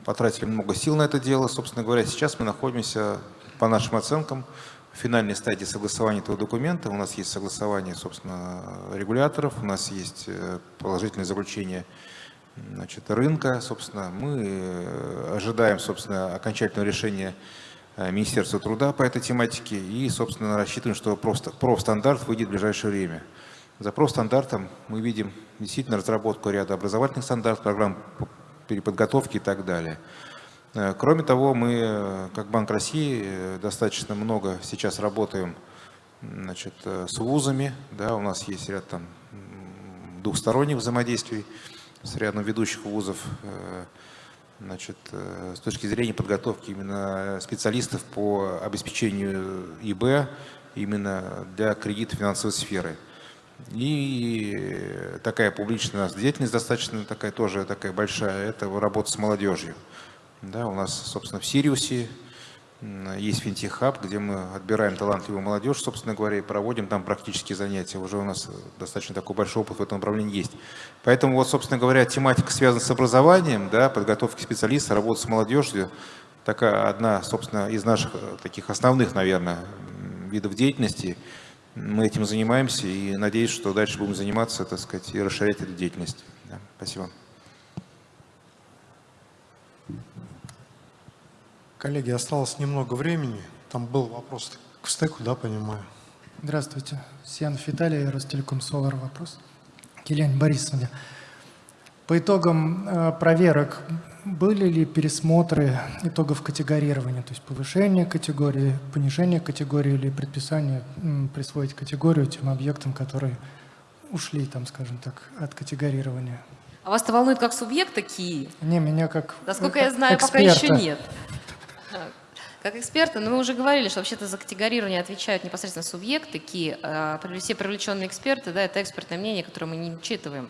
Speaker 4: потратили много сил на это дело. Собственно говоря, сейчас мы находимся, по нашим оценкам, финальной стадии согласования этого документа. У нас есть согласование, собственно, регуляторов, у нас есть э, положительное заключение значит, рынка. Собственно, мы э, ожидаем, собственно, окончательного решения э, Министерства труда по этой тематике и, собственно, рассчитываем, что профстандарт выйдет в ближайшее время. За профстандартом мы видим действительно разработку ряда образовательных стандартов, программ переподготовки и так далее. Э, кроме того, мы, э, как Банк России, э, достаточно много сейчас работаем значит, с вузами. Да, у нас есть ряд там, двухсторонних взаимодействий с рядом ведущих вузов значит, с точки зрения подготовки именно специалистов по обеспечению ИБ именно для кредита финансовой сферы. И такая публичная деятельность достаточно такая тоже такая большая, это работа с молодежью. Да, у нас, собственно, в Сириусе есть финтех-хаб, где мы отбираем талантливую молодежь, собственно говоря, и проводим там практические занятия. Уже у нас достаточно такой большой опыт в этом направлении есть. Поэтому, вот, собственно говоря, тематика связана с образованием, да, подготовкой специалистов, работа с молодежью. Такая одна, собственно, из наших э, таких основных, наверное, видов деятельности. Мы этим занимаемся и надеюсь, что дальше будем заниматься, так сказать, и расширять эту деятельность. Да, спасибо.
Speaker 2: Коллеги, осталось немного времени. Там был вопрос к стеку, да, понимаю?
Speaker 5: Здравствуйте. Сианов Виталий, Ростелеком Солар. Вопрос. Елене Борисовне. По итогам э, проверок были ли пересмотры итогов категорирования, то есть повышение категории, понижение категории или предписание присвоить категорию тем объектам, которые ушли, там, скажем так, от категорирования?
Speaker 3: А вас-то волнует как субъект такие?
Speaker 5: Не, меня как
Speaker 3: Насколько я знаю, эксперта. пока еще нет. Как эксперты, но мы уже говорили, что вообще-то за категорирование отвечают непосредственно субъекты, ки, а, все привлеченные эксперты, да, это экспертное мнение, которое мы не учитываем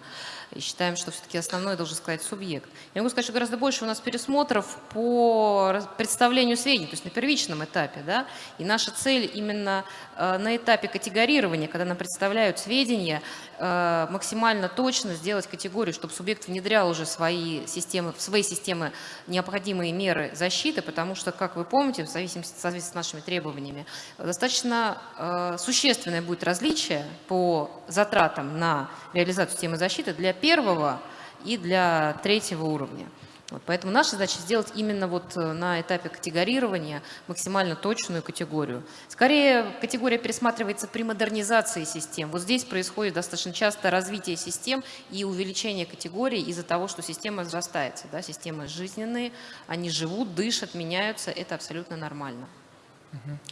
Speaker 3: и считаем, что все-таки основной должен сказать субъект. Я могу сказать, что гораздо больше у нас пересмотров по представлению сведений, то есть на первичном этапе. Да? И наша цель именно э, на этапе категорирования, когда нам представляют сведения, э, максимально точно сделать категорию, чтобы субъект внедрял уже свои системы, в свои системы необходимые меры защиты, потому что, как вы помните, в зависимости, в зависимости с нашими требованиями, достаточно э, существенное будет различие по затратам на реализацию системы защиты для первого и для третьего уровня. Вот, поэтому наша задача сделать именно вот э, на этапе категорирования максимально точную категорию. Скорее, категория пересматривается при модернизации систем. Вот здесь происходит достаточно часто развитие систем и увеличение категорий из-за того, что система возрастается. Да? Системы жизненные, они живут, дышат, меняются. Это абсолютно нормально.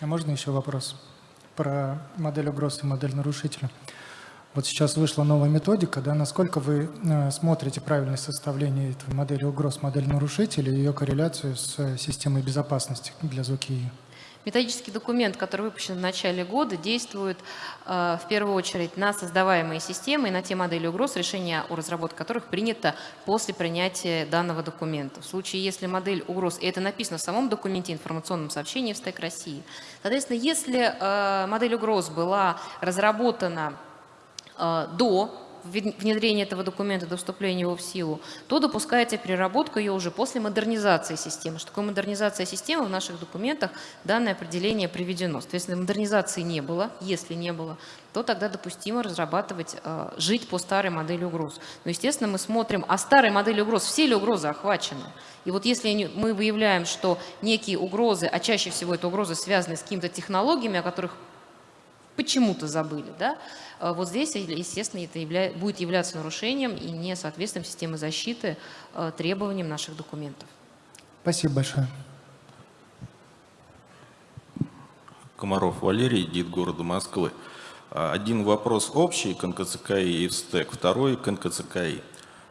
Speaker 5: А можно еще вопрос про модель угроз и модель нарушителя? Вот сейчас вышла новая методика, да, насколько вы э, смотрите правильность составления этой модели угроз, модель нарушителей и ее корреляцию с э, системой безопасности для ЗОКИ?
Speaker 3: Методический документ, который выпущен в начале года, действует э, в первую очередь на создаваемые системы и на те модели угроз, решение о разработке которых принято после принятия данного документа. В случае, если модель угроз, и это написано в самом документе информационном сообщении в СТЭК России, соответственно, если э, модель угроз была разработана до внедрения этого документа, до вступления его в силу, то допускается переработка ее уже после модернизации системы. Что такое модернизация системы? В наших документах данное определение приведено. Соответственно, модернизации не было, если не было, то тогда допустимо разрабатывать, э, жить по старой модели угроз. Но, естественно, мы смотрим, а старой модели угроз, все ли угрозы охвачены? И вот если мы выявляем, что некие угрозы, а чаще всего это угрозы связаны с какими-то технологиями, о которых почему-то забыли, да, а вот здесь, естественно, это явля... будет являться нарушением и несоответствием системы защиты э, требованиям наших документов.
Speaker 5: Спасибо большое.
Speaker 6: Комаров Валерий, ДИТ города Москвы. А, один вопрос общий к НКЦКИ и СТЭК, второй к НКЦКИ.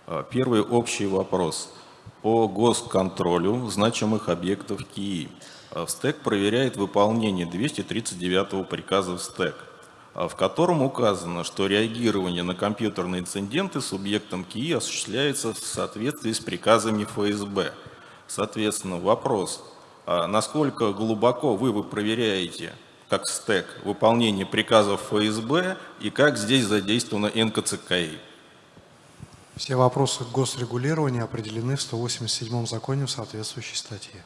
Speaker 6: А, первый общий вопрос по госконтролю значимых объектов КИИ. В СТЭК проверяет выполнение 239 приказа в СТЭК. А, в котором указано, что реагирование на компьютерные инциденты субъектом КИИ осуществляется в соответствии с приказами ФСБ. Соответственно, вопрос, а насколько глубоко вы, вы проверяете, как стек, выполнение приказов ФСБ и как здесь задействована НКЦКИ?
Speaker 2: Все вопросы госрегулирования определены в 187 законе в соответствующей статье.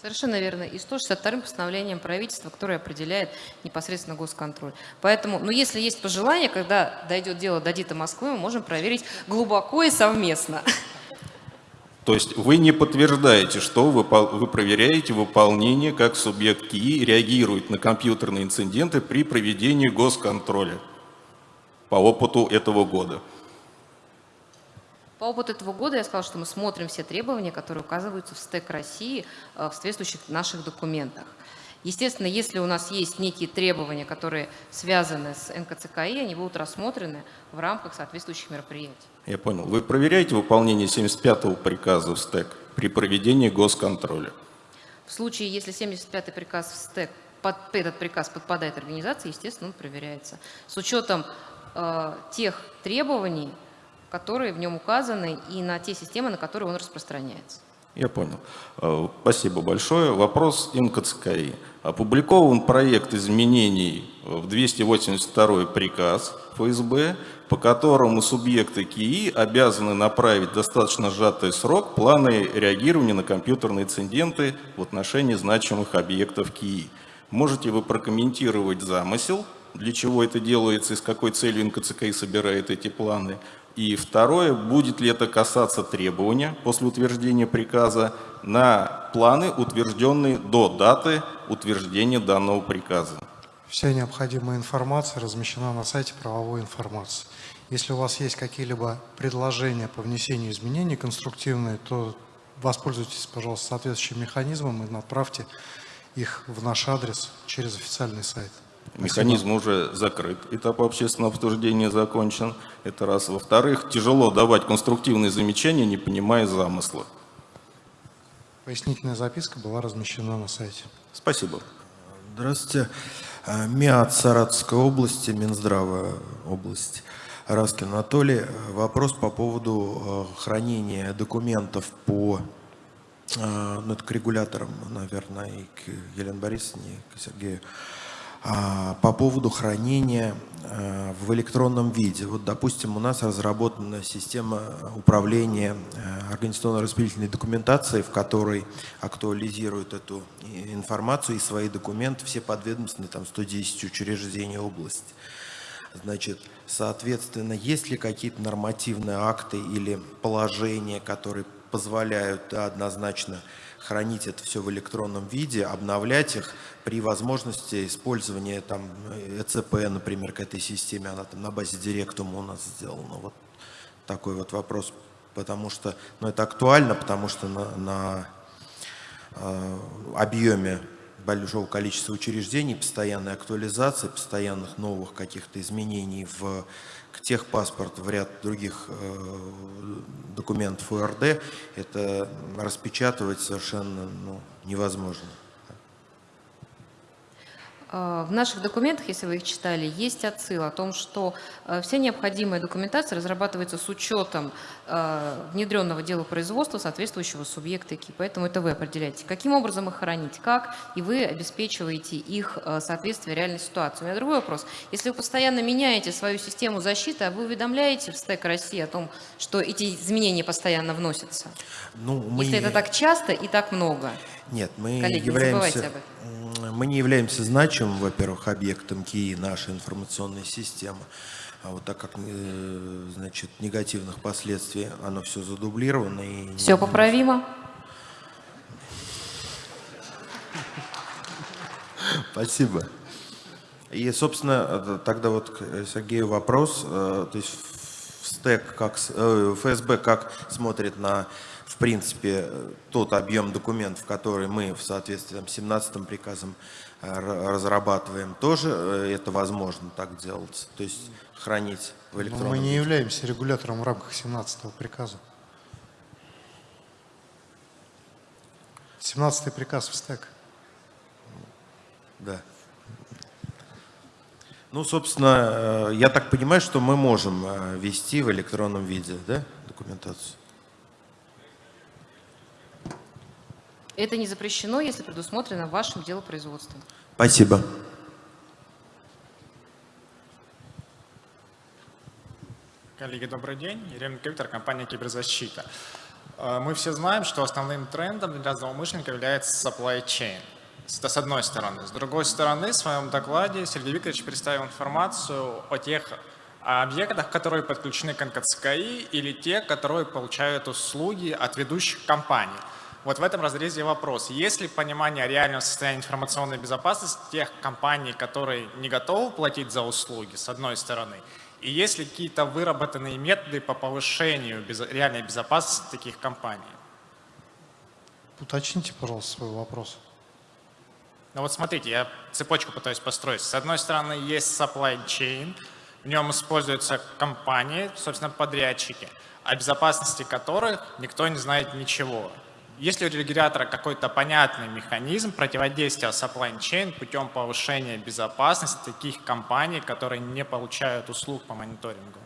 Speaker 3: Совершенно верно. И 162 постановлением правительства, которое определяет непосредственно госконтроль. Поэтому, ну, если есть пожелание, когда дойдет дело до ДИТа Москвы, мы можем проверить глубоко и совместно.
Speaker 6: То есть вы не подтверждаете, что вы, вы проверяете выполнение, как субъект КИИ реагирует на компьютерные инциденты при проведении госконтроля по опыту этого года.
Speaker 3: По опыту этого года я сказала, что мы смотрим все требования, которые указываются в СТЭК России э, в соответствующих наших документах. Естественно, если у нас есть некие требования, которые связаны с НКЦКИ, они будут рассмотрены в рамках соответствующих мероприятий.
Speaker 6: Я понял. Вы проверяете выполнение 75-го приказа в СТЭК при проведении госконтроля?
Speaker 3: В случае, если 75-й приказ в СТЭК, под, этот приказ подпадает организации, естественно, он проверяется. С учетом э, тех требований, которые в нем указаны, и на те системы, на которые он распространяется.
Speaker 6: Я понял. Э, спасибо большое. Вопрос МКЦКИ. Опубликован проект изменений в 282 приказ ФСБ, по которому субъекты КИИ обязаны направить достаточно сжатый срок планы реагирования на компьютерные инциденты в отношении значимых объектов КИИ. Можете вы прокомментировать замысел, для чего это делается и с какой целью НКЦКИ собирает эти планы? И второе, будет ли это касаться требования после утверждения приказа на планы, утвержденные до даты утверждения данного приказа?
Speaker 2: Вся необходимая информация размещена на сайте правовой информации. Если у вас есть какие-либо предложения по внесению изменений конструктивные, то воспользуйтесь, пожалуйста, соответствующим механизмом и направьте их в наш адрес через официальный сайт.
Speaker 6: Механизм Спасибо. уже закрыт, этап общественного обсуждения закончен. Это раз. Во-вторых, тяжело давать конструктивные замечания, не понимая замысла.
Speaker 2: Пояснительная записка была размещена на сайте.
Speaker 6: Спасибо.
Speaker 7: Здравствуйте. А, МИАТ Саратовской области, Минздрава области. Раскин Анатолий. Вопрос по поводу а, хранения документов по а, ну, это к регуляторам, наверное, и к Елене Борисовне, и к Сергею. А, по поводу хранения а, в электронном виде. Вот, допустим, у нас разработана система управления а, организационно-распределительной документацией, в которой актуализируют эту информацию и свои документы все подведомственные, там 110 учреждений области. Значит, соответственно, есть ли какие-то нормативные акты или положения, которые позволяют да, однозначно хранить это все в электронном виде, обновлять их при возможности использования там ЭЦП, например, к этой системе, она там на базе Директума у нас сделана. Вот такой вот вопрос, потому что, ну это актуально, потому что на, на э, объеме большого количества учреждений, постоянной актуализации, постоянных новых каких-то изменений в к техпаспорту, в ряд других э, документов УРД, это распечатывать совершенно ну, невозможно.
Speaker 3: А, в наших документах, если вы их читали, есть отсыл о том, что э, вся необходимая документация разрабатывается с учетом э, внедренного дела производства соответствующего субъекта КИ. Поэтому это вы определяете, каким образом их хранить, как, и вы обеспечиваете их э, соответствие реальной ситуации. У меня другой вопрос. Если вы постоянно меняете свою систему защиты, а вы уведомляете в СТЭК России о том, что эти изменения постоянно вносятся? Ну, мы... Если это так часто и так много?
Speaker 7: Нет, мы Коллеги, являемся, мы не являемся значимым, во-первых, объектом КИИ нашей информационной системы. А вот так как, э, значит, негативных последствий, оно все задублировано. И
Speaker 3: все поправимо?
Speaker 7: Спасибо. И, собственно, тогда вот к Сергею вопрос. Э, то есть в стек, как, э, ФСБ как смотрит на в принципе, тот объем документов, который мы в соответствии с 17 приказом э, разрабатываем, тоже э, это возможно так делать, то есть хранить в электронном
Speaker 2: Мы не являемся регулятором в рамках 17 приказа. 17 приказ в стек.
Speaker 7: Да. Ну, собственно, э, я так понимаю, что мы можем вести в электронном виде да, документацию.
Speaker 3: Это не запрещено, если предусмотрено вашим делопроизводством.
Speaker 7: Спасибо.
Speaker 8: Коллеги, добрый день. Ирина Виктор, компания «Киберзащита». Э, мы все знаем, что основным трендом для злоумышленников является supply chain. Это с одной стороны. С другой стороны, в своем докладе Сергей Викторович представил информацию о тех объектах, которые подключены к НКЦКИ или те, которые получают услуги от ведущих компаний. Вот в этом разрезе вопрос. Есть ли понимание реального состояния информационной безопасности тех компаний, которые не готовы платить за услуги, с одной стороны, и есть ли какие-то выработанные методы по повышению без, реальной безопасности таких компаний?
Speaker 2: Уточните, пожалуйста, свой вопрос.
Speaker 8: Ну вот смотрите, я цепочку пытаюсь построить. С одной стороны, есть supply chain, в нем используются компании, собственно, подрядчики, о безопасности которых никто не знает ничего. Есть ли у регулятора какой-то понятный механизм противодействия supply chain путем повышения безопасности таких компаний, которые не получают услуг по мониторингу?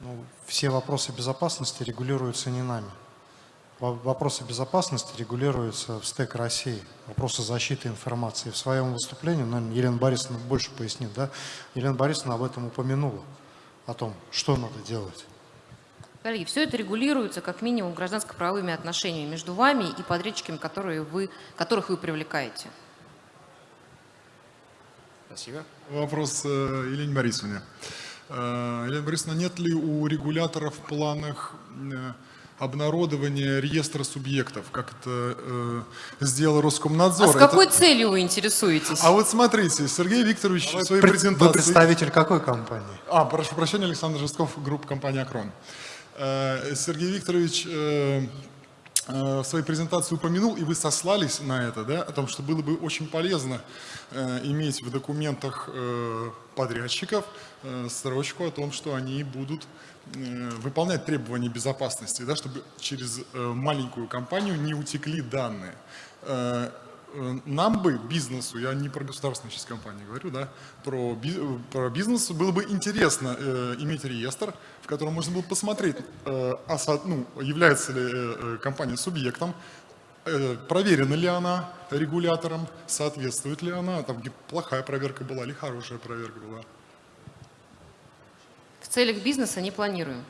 Speaker 2: Ну, все вопросы безопасности регулируются не нами. Во- Вопросы безопасности регулируются в СТЭК России. Вопросы защиты информации. В своем выступлении, наверное, Елена Борисовна больше пояснит, да? Елена Борисовна об этом упомянула, о том, что надо делать.
Speaker 3: Коллеги, все это регулируется как минимум гражданско-правовыми отношениями между вами и подрядчиками, которые вы, которых вы привлекаете.
Speaker 8: Спасибо.
Speaker 9: Вопрос э, Елене Борисовне. Э, Елена Борисовна, нет ли у регуляторов в планах э, обнародования реестра субъектов, как это э, сделал Роскомнадзор?
Speaker 3: А с
Speaker 9: Это-
Speaker 3: какой целью вы интересуетесь?
Speaker 9: А вот смотрите, Сергей Викторович в своей
Speaker 2: Пред-
Speaker 9: презентации...
Speaker 2: Вы представитель какой компании?
Speaker 9: А, прошу прощения, Александр Жестков, группа компании «Акрон». Э, Сергей Викторович э, э, в своей презентации упомянул, и вы сослались на это, да, о том, что было бы очень полезно э, иметь в документах э, подрядчиков э, строчку о том, что они будут э, выполнять требования безопасности, да, чтобы через э, маленькую компанию не утекли данные. Э, э, Нам бы, бизнесу, я не про государственную сейчас компанию говорю, да, про, би- э, про бизнес было бы интересно э, иметь реестр, в котором можно было посмотреть, э, а ну, является ли э, э, компания субъектом, э, проверена ли она регулятором, соответствует ли она, там плохая проверка была или хорошая проверка была.
Speaker 3: В целях бизнеса не планируем.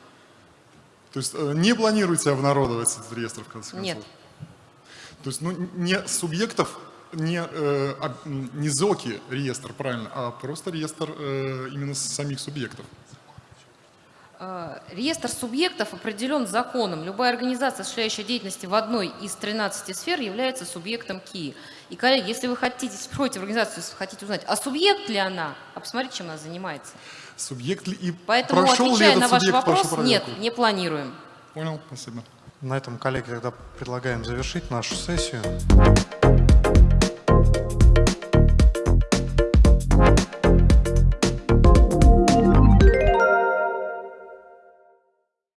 Speaker 9: То есть э, не планируете обнародовать этот реестр в конце концов?
Speaker 3: Нет.
Speaker 9: То есть ну, не субъектов, не, э, не ЗОКи реестр, правильно, а просто реестр э, именно самих субъектов.
Speaker 3: Э, Реестр субъектов определен законом. Любая организация, осуществляющая деятельность в одной из 13 сфер, является субъектом КИИ. И, коллеги, если вы хотите, если приходите в организацию, если хотите узнать, а субъект ли она, а посмотрите, чем она занимается.
Speaker 9: Субъект ли и
Speaker 3: Поэтому,
Speaker 9: прошел ли
Speaker 3: отвечая
Speaker 9: этот
Speaker 3: на ваш вопрос, нет, не планируем.
Speaker 9: Понял, спасибо.
Speaker 2: На этом, коллеги, тогда предлагаем завершить нашу сессию.